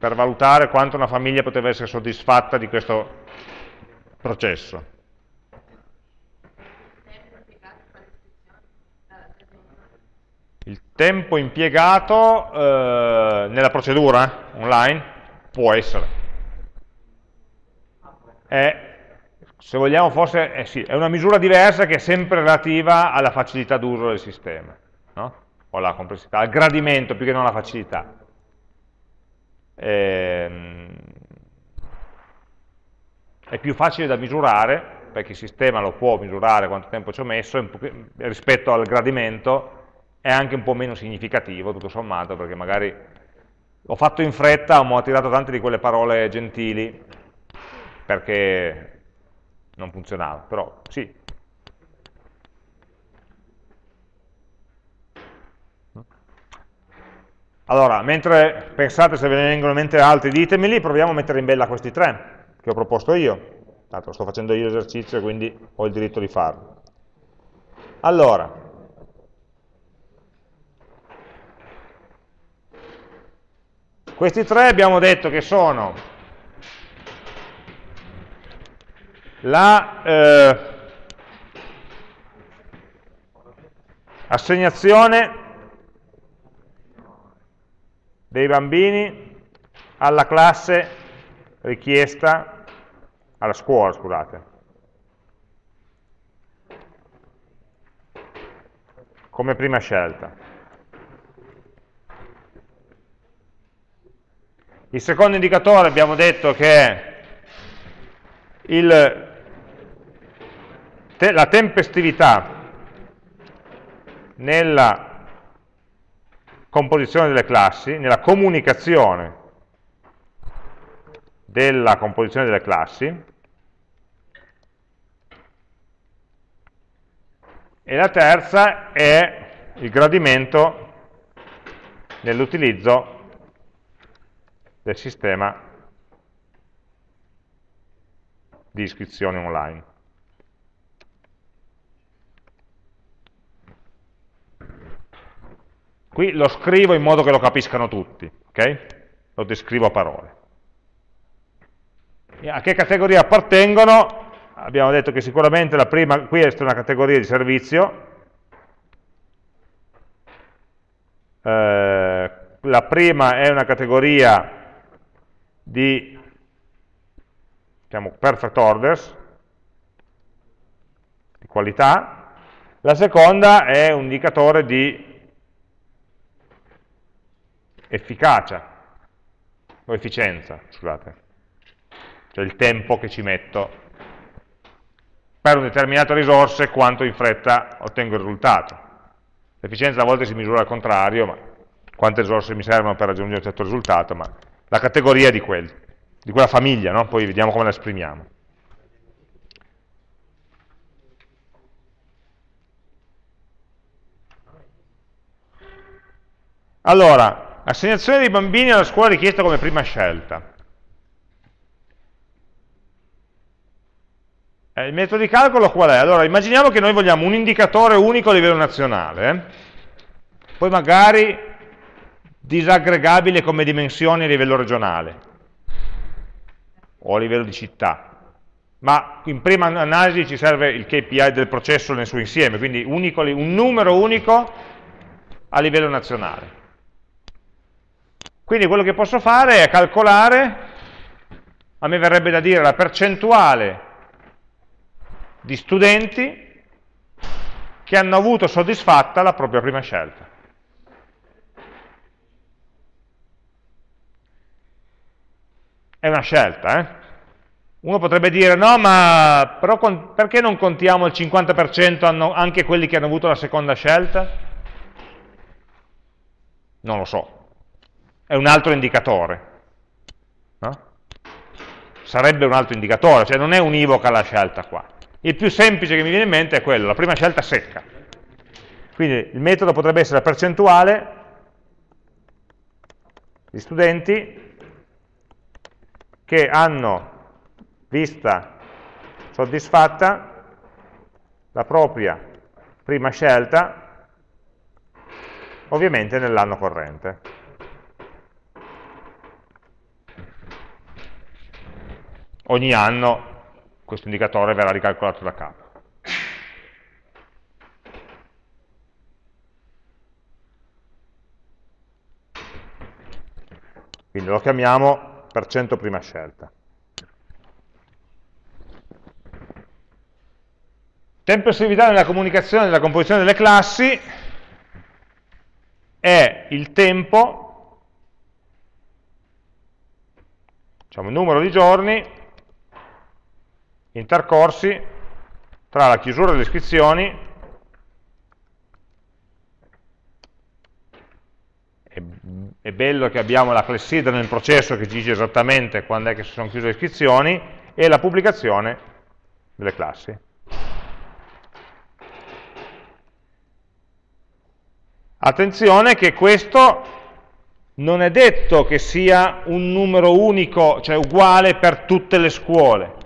per valutare quanto una famiglia poteva essere soddisfatta di questo processo. Il tempo impiegato eh, nella procedura online può essere. È, se vogliamo forse, eh sì, è una misura diversa che è sempre relativa alla facilità d'uso del sistema, no? o alla complessità, al gradimento più che non alla facilità. Ehm, è più facile da misurare, perché il sistema lo può misurare quanto tempo ci ho messo, rispetto al gradimento è anche un po' meno significativo, tutto sommato, perché magari ho fatto in fretta, ho tirato tante di quelle parole gentili, perché non funzionava, però sì, Allora, mentre pensate se ve ne vengono in mente altri, ditemeli, proviamo a mettere in bella questi tre che ho proposto io. Tanto sto facendo io l'esercizio, quindi ho il diritto di farlo. Allora, questi tre abbiamo detto che sono la eh, assegnazione dei bambini alla classe richiesta, alla scuola, scusate. Come prima scelta. Il secondo indicatore abbiamo detto che è il, te, la tempestività nella composizione delle classi, nella comunicazione della composizione delle classi, e la terza è il gradimento nell'utilizzo del sistema di iscrizione online. Qui lo scrivo in modo che lo capiscano tutti, ok? Lo descrivo a parole. E a che categoria appartengono? Abbiamo detto che sicuramente la prima, qui è una categoria di servizio, eh, la prima è una categoria di diciamo, perfect orders, di qualità, la seconda è un indicatore di efficacia o efficienza, scusate, cioè il tempo che ci metto per un determinato risorse quanto in fretta ottengo il risultato. L'efficienza a volte si misura al contrario, ma quante risorse mi servono per raggiungere un certo risultato, ma la categoria di, quel, di quella famiglia, no? poi vediamo come la esprimiamo. Allora, assegnazione dei bambini alla scuola richiesta come prima scelta. Eh, il metodo di calcolo qual è? Allora, immaginiamo che noi vogliamo un indicatore unico a livello nazionale, eh? poi magari disaggregabile come dimensioni a livello regionale o a livello di città. Ma in prima analisi ci serve il KPI del processo nel suo insieme, quindi unico, un numero unico a livello nazionale. Quindi quello che posso fare è calcolare, a me verrebbe da dire la percentuale di studenti che hanno avuto soddisfatta la propria prima scelta. È una scelta, eh? Uno potrebbe dire, no, ma però perché non contiamo il 50% anche quelli che hanno avuto la seconda scelta? Non lo so, è un altro indicatore. No? Sarebbe un altro indicatore, cioè non è univoca la scelta qua. Il più semplice che mi viene in mente è quello, la prima scelta secca. Quindi il metodo potrebbe essere la percentuale di studenti che hanno vista soddisfatta la propria prima scelta, ovviamente nell'anno corrente. ogni anno questo indicatore verrà ricalcolato da capo. Quindi lo chiamiamo per cento prima scelta. Tempestività nella comunicazione della composizione delle classi è il tempo, diciamo il numero di giorni intercorsi tra la chiusura delle iscrizioni è bello che abbiamo la clessidra nel processo che ci dice esattamente quando è che si sono chiuse le iscrizioni e la pubblicazione delle classi. Attenzione che questo non è detto che sia un numero unico, cioè uguale per tutte le scuole.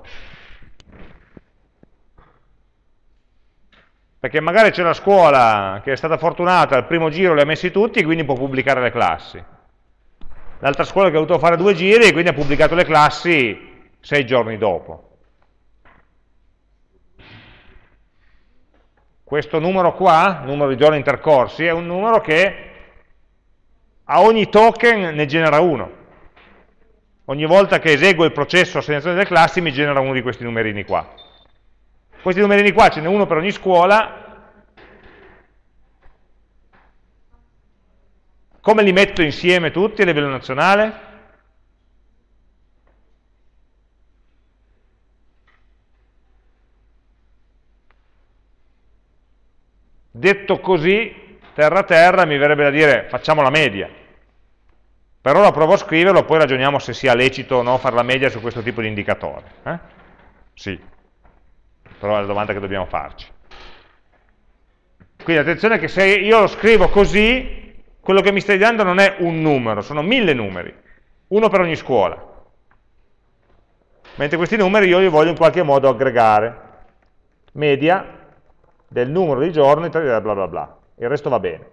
Perché magari c'è una scuola che è stata fortunata, al primo giro li ha messi tutti e quindi può pubblicare le classi. L'altra scuola che ha dovuto fare due giri e quindi ha pubblicato le classi sei giorni dopo. Questo numero qua, numero di giorni intercorsi, è un numero che a ogni token ne genera uno. Ogni volta che eseguo il processo assegnazione delle classi mi genera uno di questi numerini qua. Questi numerini qua ce n'è uno per ogni scuola. Come li metto insieme tutti a livello nazionale? Detto così, terra a terra, mi verrebbe da dire facciamo la media. Per ora provo a scriverlo, poi ragioniamo se sia lecito o no fare la media su questo tipo di indicatore. Eh? Sì però è la domanda che dobbiamo farci. Quindi attenzione che se io lo scrivo così, quello che mi stai dando non è un numero, sono mille numeri, uno per ogni scuola. Mentre questi numeri io li voglio in qualche modo aggregare. Media del numero di giorni, bla bla bla. Il resto va bene.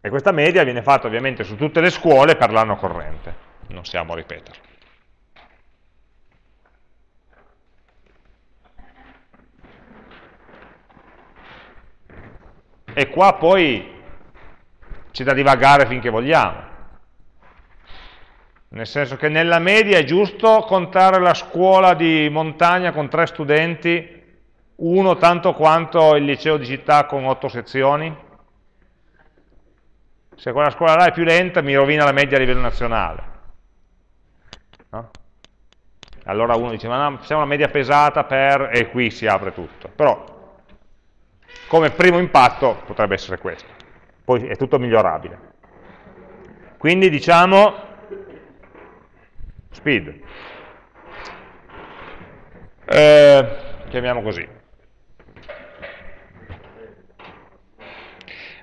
E questa media viene fatta ovviamente su tutte le scuole per l'anno corrente. Non stiamo a ripeterlo. E qua poi c'è da divagare finché vogliamo. Nel senso che nella media è giusto contare la scuola di montagna con tre studenti, uno tanto quanto il liceo di città con otto sezioni? Se quella scuola là è più lenta mi rovina la media a livello nazionale. No? Allora uno dice, ma no, facciamo una media pesata per... e qui si apre tutto. Però come primo impatto potrebbe essere questo. poi è tutto migliorabile. Quindi diciamo speed. Eh, chiamiamo così.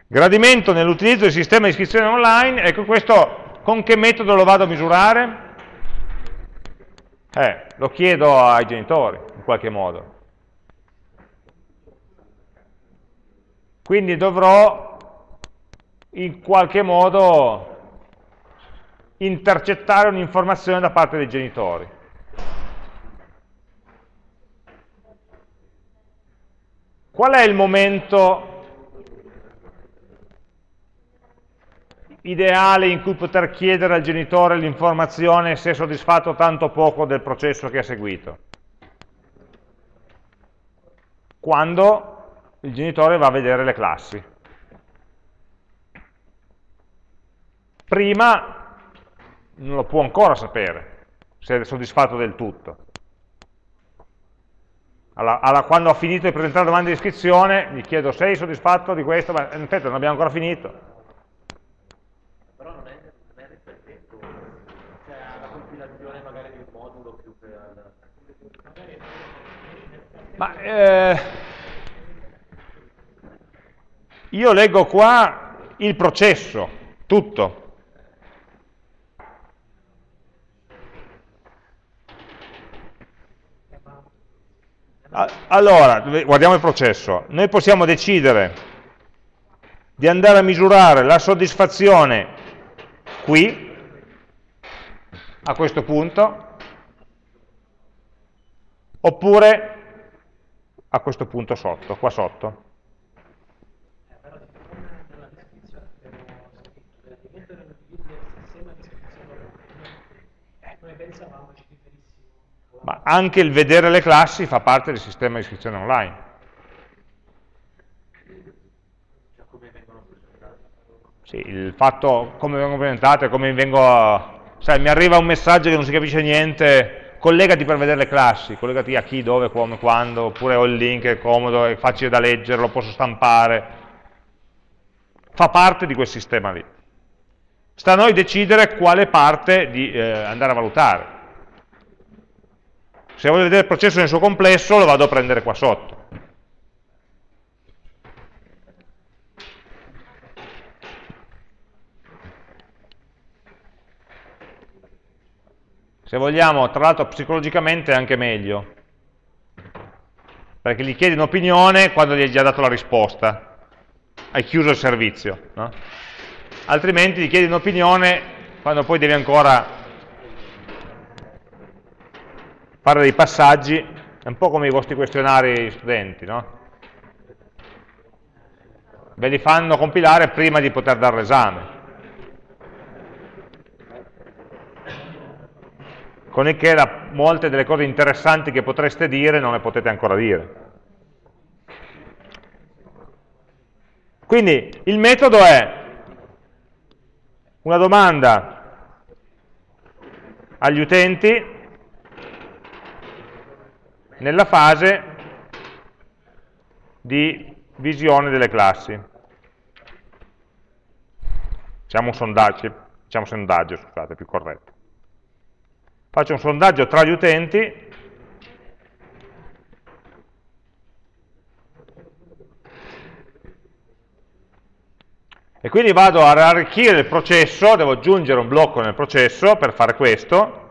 Gradimento nell'utilizzo del sistema di iscrizione online, ecco questo con che metodo lo vado a misurare? Eh, lo chiedo ai genitori, in qualche modo. Quindi dovrò in qualche modo intercettare un'informazione da parte dei genitori. Qual è il momento ideale in cui poter chiedere al genitore l'informazione se è soddisfatto tanto poco del processo che ha seguito? Quando il genitore va a vedere le classi. Prima non lo può ancora sapere se è soddisfatto del tutto. Alla, alla, quando ho finito di presentare la domanda di iscrizione, gli chiedo sei soddisfatto di questo, ma in effetti non abbiamo ancora finito.
Però non è, non è riflettendo, cioè la compilazione magari di un modulo più che
Ma eh, io leggo qua il processo, tutto. Allora, guardiamo il processo. Noi possiamo decidere di andare a misurare la soddisfazione qui, a questo punto, oppure a questo punto sotto, qua sotto. Ma anche il vedere le classi fa parte del sistema di iscrizione online. Sì, il fatto come vengono presentate, come vengo... Sai, mi arriva un messaggio che non si capisce niente, collegati per vedere le classi, collegati a chi, dove, come, quando, oppure ho il link, è comodo, è facile da leggere, lo posso stampare. Fa parte di quel sistema lì. Sta a noi decidere quale parte di eh, andare a valutare. Se voglio vedere il processo nel suo complesso lo vado a prendere qua sotto. Se vogliamo, tra l'altro psicologicamente è anche meglio, perché gli chiedi un'opinione quando gli hai già dato la risposta, hai chiuso il servizio, no? altrimenti gli chiedi un'opinione quando poi devi ancora fare dei passaggi, è un po' come i vostri questionari studenti, no? Ve li fanno compilare prima di poter dare l'esame. Con il che la, molte delle cose interessanti che potreste dire non le potete ancora dire. Quindi il metodo è una domanda agli utenti nella fase di visione delle classi. Facciamo un sondaggio, facciamo sondaggio, scusate, più corretto. Faccio un sondaggio tra gli utenti e quindi vado a arricchire il processo, devo aggiungere un blocco nel processo per fare questo,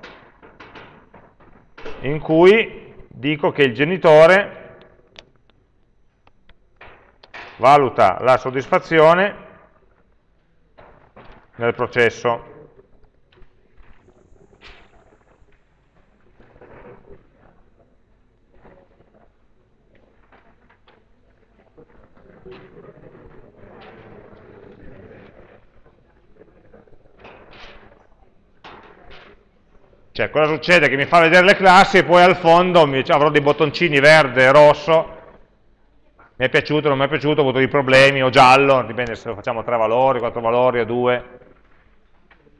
in cui dico che il genitore valuta la soddisfazione nel processo. Cioè, cosa succede? Che mi fa vedere le classi e poi al fondo avrò dei bottoncini verde e rosso, mi è piaciuto, non mi è piaciuto, ho avuto dei problemi, o giallo, dipende se lo facciamo tre valori, quattro valori o due,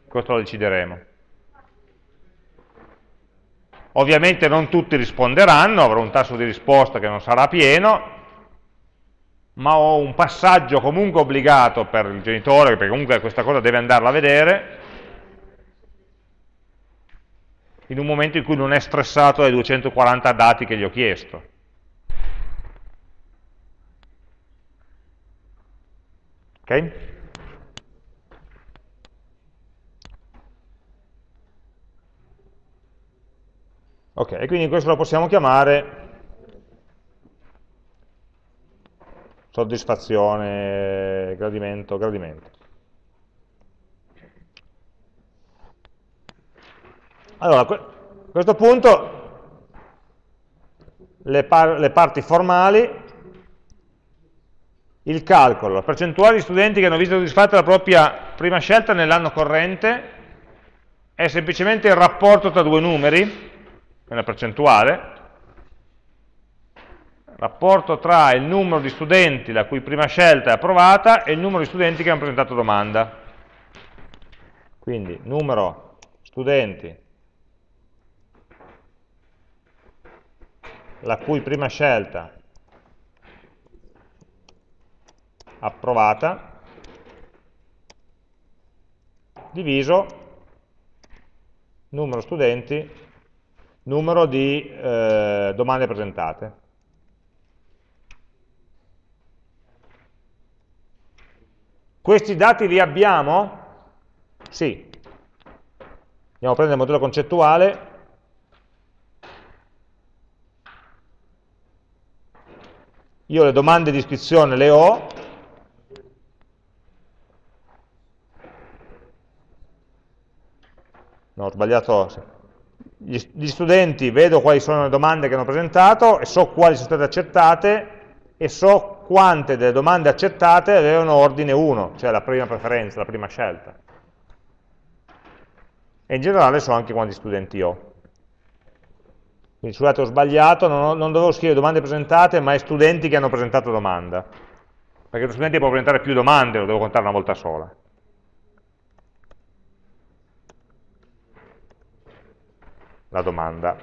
questo lo decideremo. Ovviamente non tutti risponderanno, avrò un tasso di risposta che non sarà pieno, ma ho un passaggio comunque obbligato per il genitore, perché comunque questa cosa deve andarla a vedere, in un momento in cui non è stressato dai 240 dati che gli ho chiesto. Ok? Ok, e quindi questo lo possiamo chiamare soddisfazione, gradimento, gradimento. Allora, a questo punto le, par le parti formali, il calcolo, la percentuale di studenti che hanno visto soddisfatta la propria prima scelta nell'anno corrente è semplicemente il rapporto tra due numeri, è una percentuale, rapporto tra il numero di studenti la cui prima scelta è approvata e il numero di studenti che hanno presentato domanda. Quindi numero studenti la cui prima scelta approvata diviso numero studenti, numero di eh, domande presentate. Questi dati li abbiamo? Sì. Andiamo a prendere il modello concettuale io le domande di iscrizione le ho, no, ho sbagliato, gli, studenti vedo quali sono le domande che hanno presentato e so quali sono state accettate e so quante delle domande accettate avevano ordine 1, cioè la prima preferenza, la prima scelta. E in generale so anche quanti studenti ho. Quindi scusate ho sbagliato, non, ho, non dovevo scrivere domande presentate, ma è studenti che hanno presentato domanda. Perché lo studente può presentare più domande, lo devo contare una volta sola. La domanda.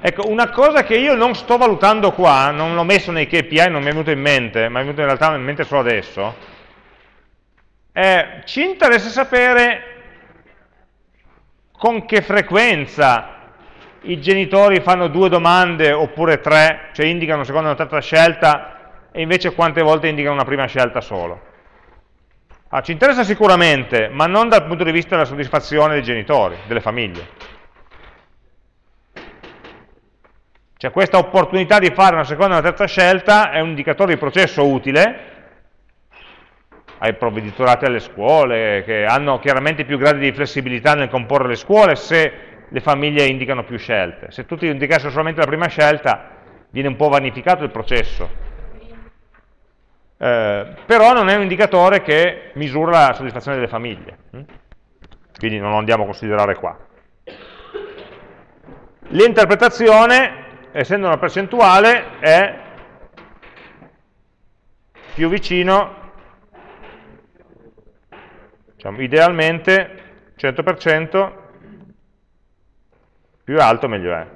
Ecco, una cosa che io non sto valutando qua, non l'ho messo nei KPI, non mi è venuto in mente, ma è venuto in realtà in mente solo adesso, eh, ci interessa sapere con che frequenza i genitori fanno due domande oppure tre, cioè indicano una seconda e una terza scelta e invece quante volte indicano una prima scelta solo. Ah, ci interessa sicuramente, ma non dal punto di vista della soddisfazione dei genitori, delle famiglie. Cioè questa opportunità di fare una seconda e una terza scelta è un indicatore di processo utile, ai provveditorati alle scuole, che hanno chiaramente più gradi di flessibilità nel comporre le scuole se le famiglie indicano più scelte. Se tutti indicassero solamente la prima scelta, viene un po' vanificato il processo. Eh, però non è un indicatore che misura la soddisfazione delle famiglie. Hm? Quindi non lo andiamo a considerare qua. L'interpretazione, essendo una percentuale, è più vicino Diciamo, idealmente 100% più alto meglio è.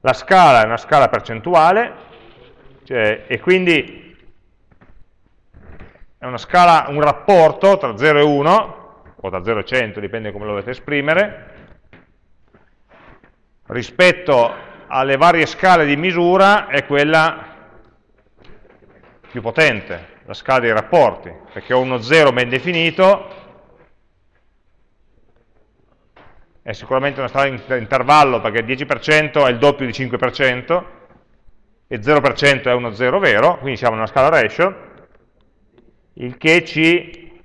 La scala è una scala percentuale cioè, e quindi è scala, un rapporto tra 0 e 1 o da 0 e 100, dipende come lo volete esprimere, rispetto alle varie scale di misura è quella più potente, la scala dei rapporti, perché ho uno 0 ben definito, è sicuramente una scala in intervallo perché il 10% è il doppio di 5% e 0% è uno 0 vero, quindi siamo una scala ratio, il che ci...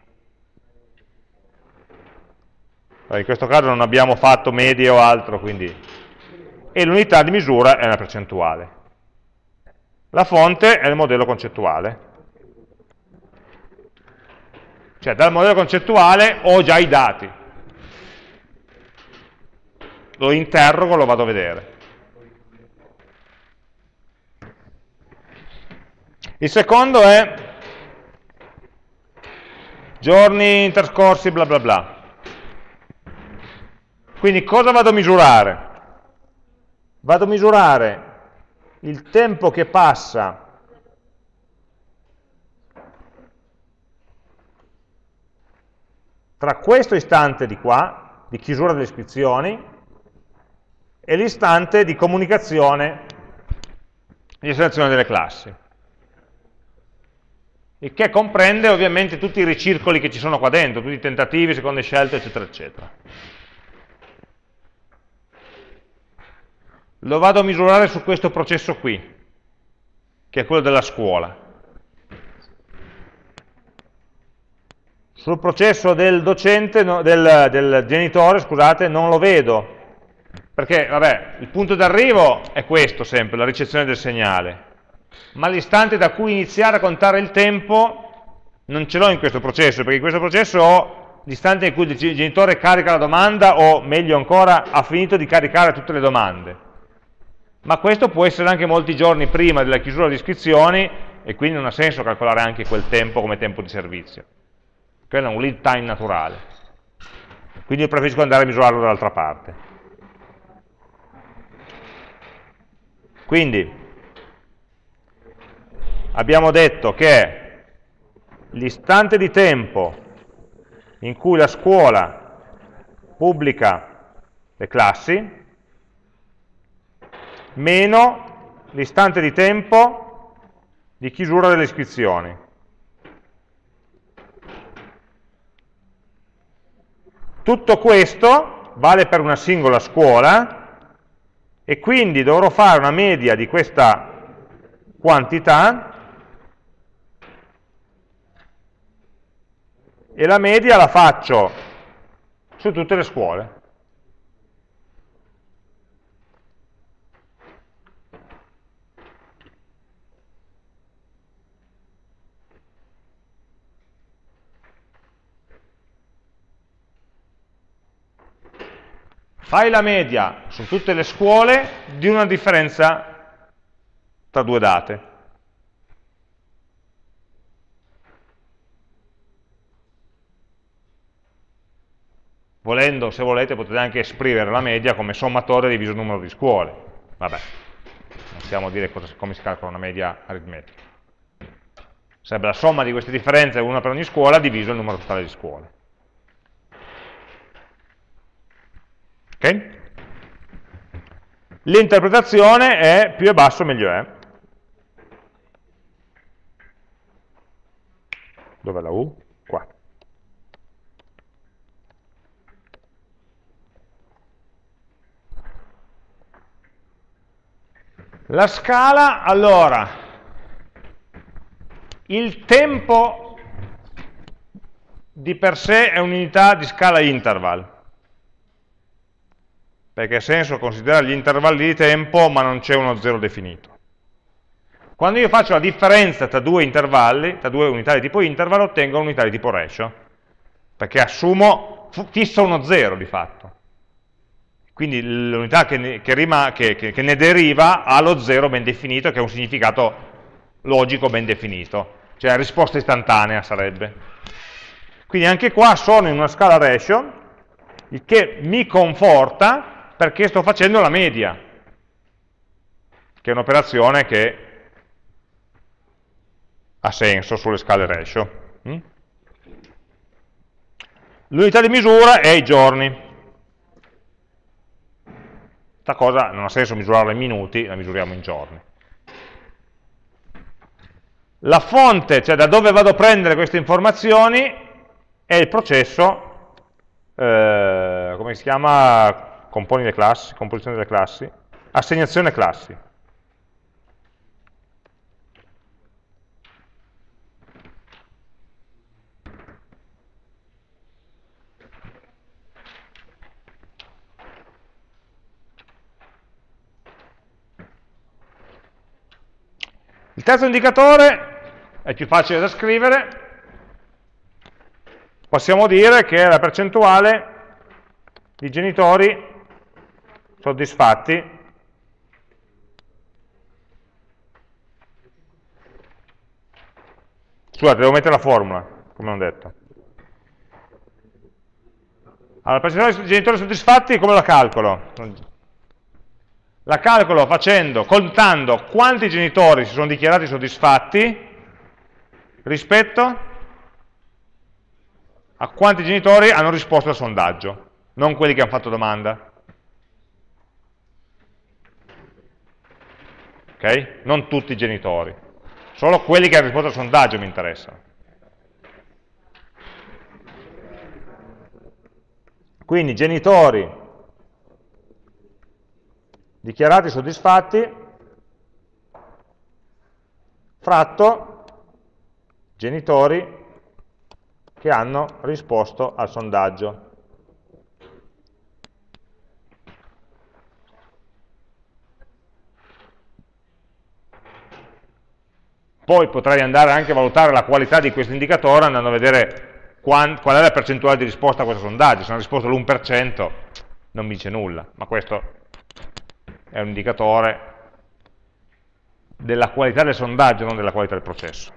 In questo caso non abbiamo fatto medie o altro, quindi... E l'unità di misura è una percentuale. La fonte è il modello concettuale. Cioè dal modello concettuale ho già i dati. Lo interrogo, lo vado a vedere. Il secondo è giorni interscorsi, bla bla bla. Quindi cosa vado a misurare? Vado a misurare il tempo che passa tra questo istante di qua, di chiusura delle iscrizioni, e l'istante di comunicazione di selezione delle classi. Il che comprende ovviamente tutti i ricircoli che ci sono qua dentro, tutti i tentativi, seconde scelte, eccetera, eccetera. Lo vado a misurare su questo processo qui, che è quello della scuola. Sul processo del docente, no, del, del genitore, scusate, non lo vedo, perché, vabbè, il punto d'arrivo è questo sempre, la ricezione del segnale, ma l'istante da cui iniziare a contare il tempo non ce l'ho in questo processo, perché in questo processo ho l'istante in cui il genitore carica la domanda, o meglio ancora, ha finito di caricare tutte le domande. Ma questo può essere anche molti giorni prima della chiusura delle iscrizioni, e quindi non ha senso calcolare anche quel tempo come tempo di servizio. Quello è un lead time naturale. Quindi io preferisco andare a misurarlo dall'altra parte. Quindi abbiamo detto che l'istante di tempo in cui la scuola pubblica le classi meno l'istante di tempo di chiusura delle iscrizioni. Tutto questo vale per una singola scuola e quindi dovrò fare una media di questa quantità e la media la faccio su tutte le scuole. Fai la media su tutte le scuole di una differenza tra due date. Volendo, se volete, potete anche esprimere la media come sommatoria diviso il numero di scuole. Vabbè, non stiamo a dire cosa, come si calcola una media aritmetica. Sarebbe la somma di queste differenze, una per ogni scuola, diviso il numero totale di scuole. Okay? L'interpretazione è più è basso meglio è. Dov'è la U? Qua. La scala, allora, il tempo di per sé è un'unità di scala interval perché ha senso considerare gli intervalli di tempo ma non c'è uno zero definito. Quando io faccio la differenza tra due intervalli, tra due unità di tipo interval, ottengo un'unità di tipo ratio, perché assumo, fisso uno zero di fatto. Quindi l'unità che, che, che, che ne deriva ha lo zero ben definito, che ha un significato logico ben definito, cioè risposta istantanea sarebbe. Quindi anche qua sono in una scala ratio, il che mi conforta perché sto facendo la media, che è un'operazione che ha senso sulle scale ratio. Mm? L'unità di misura è i giorni. Questa cosa non ha senso misurarla in minuti, la misuriamo in giorni. La fonte, cioè da dove vado a prendere queste informazioni, è il processo, eh, come si chiama, componi le classi, composizione delle classi, assegnazione classi. Il terzo indicatore è più facile da scrivere, possiamo dire che è la percentuale di genitori soddisfatti scusate devo mettere la formula come ho detto Allora, percentuale di genitori soddisfatti come la calcolo? La calcolo facendo, contando quanti genitori si sono dichiarati soddisfatti rispetto a quanti genitori hanno risposto al sondaggio, non quelli che hanno fatto domanda. Ok? Non tutti i genitori, solo quelli che hanno risposto al sondaggio mi interessano. Quindi genitori dichiarati soddisfatti, fratto genitori che hanno risposto al sondaggio. Poi potrei andare anche a valutare la qualità di questo indicatore andando a vedere qual è la percentuale di risposta a questo sondaggio. Se hanno risposto l'1% non mi dice nulla, ma questo è un indicatore della qualità del sondaggio, non della qualità del processo.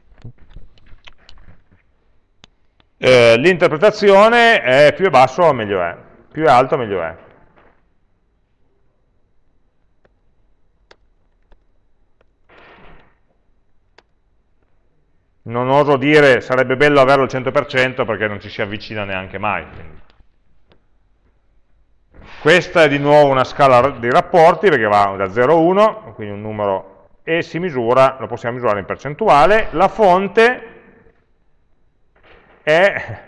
Eh, L'interpretazione è più è basso meglio è, più è alto meglio è. Non oso dire sarebbe bello averlo al 100% perché non ci si avvicina neanche mai. Quindi. Questa è di nuovo una scala di rapporti perché va da 0 a 1, quindi un numero, e si misura, lo possiamo misurare in percentuale. La fonte è,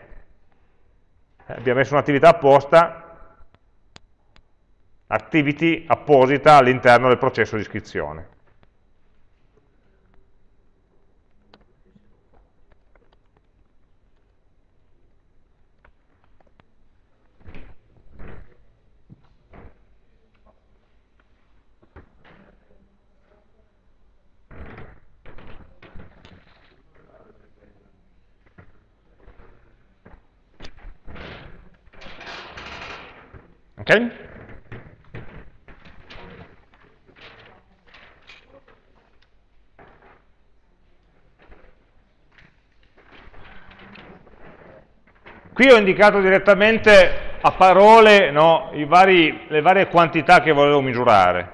abbiamo messo un'attività apposta, activity apposita all'interno del processo di iscrizione. Ok? Qui ho indicato direttamente a parole no, vari, le varie quantità che volevo misurare,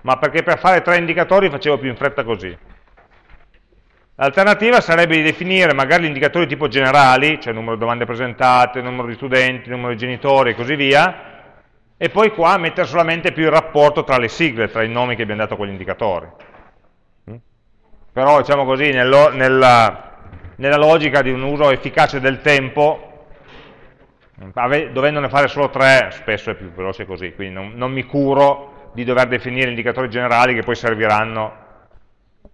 ma perché per fare tre indicatori facevo più in fretta così. L'alternativa sarebbe di definire magari gli indicatori tipo generali, cioè numero di domande presentate, numero di studenti, numero di genitori e così via, e poi qua mettere solamente più il rapporto tra le sigle, tra i nomi che abbiamo dato a quegli indicatori. Mm? Però, diciamo così, nello, nella, nella logica di un uso efficace del tempo, dovendone fare solo tre, spesso è più veloce così, quindi non, non mi curo di dover definire indicatori generali che poi serviranno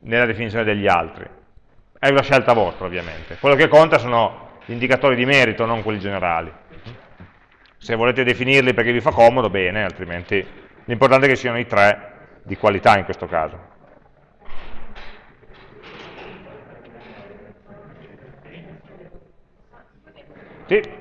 nella definizione degli altri è una scelta vostra ovviamente. Quello che conta sono gli indicatori di merito, non quelli generali. Se volete definirli perché vi fa comodo, bene, altrimenti l'importante è che siano i tre di qualità in questo caso. Sì.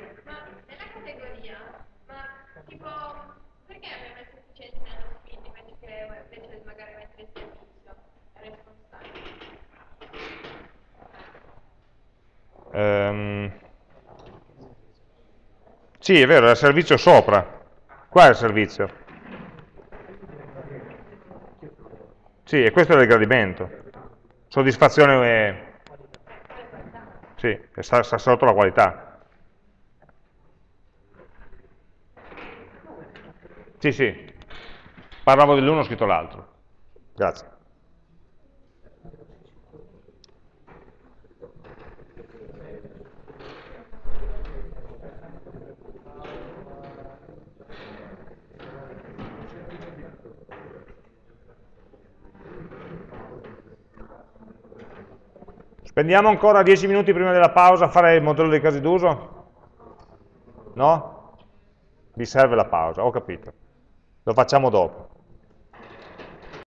Um, sì, è vero, è il servizio sopra. Qua è il servizio. Sì, e questo è il gradimento. Soddisfazione è... Sì, sta, sta sotto la qualità. Sì, sì. Parlavo dell'uno, ho scritto l'altro. Grazie. Spendiamo ancora 10 minuti prima della pausa a fare il modello dei casi d'uso? No? Vi serve la pausa, ho capito. Lo facciamo dopo.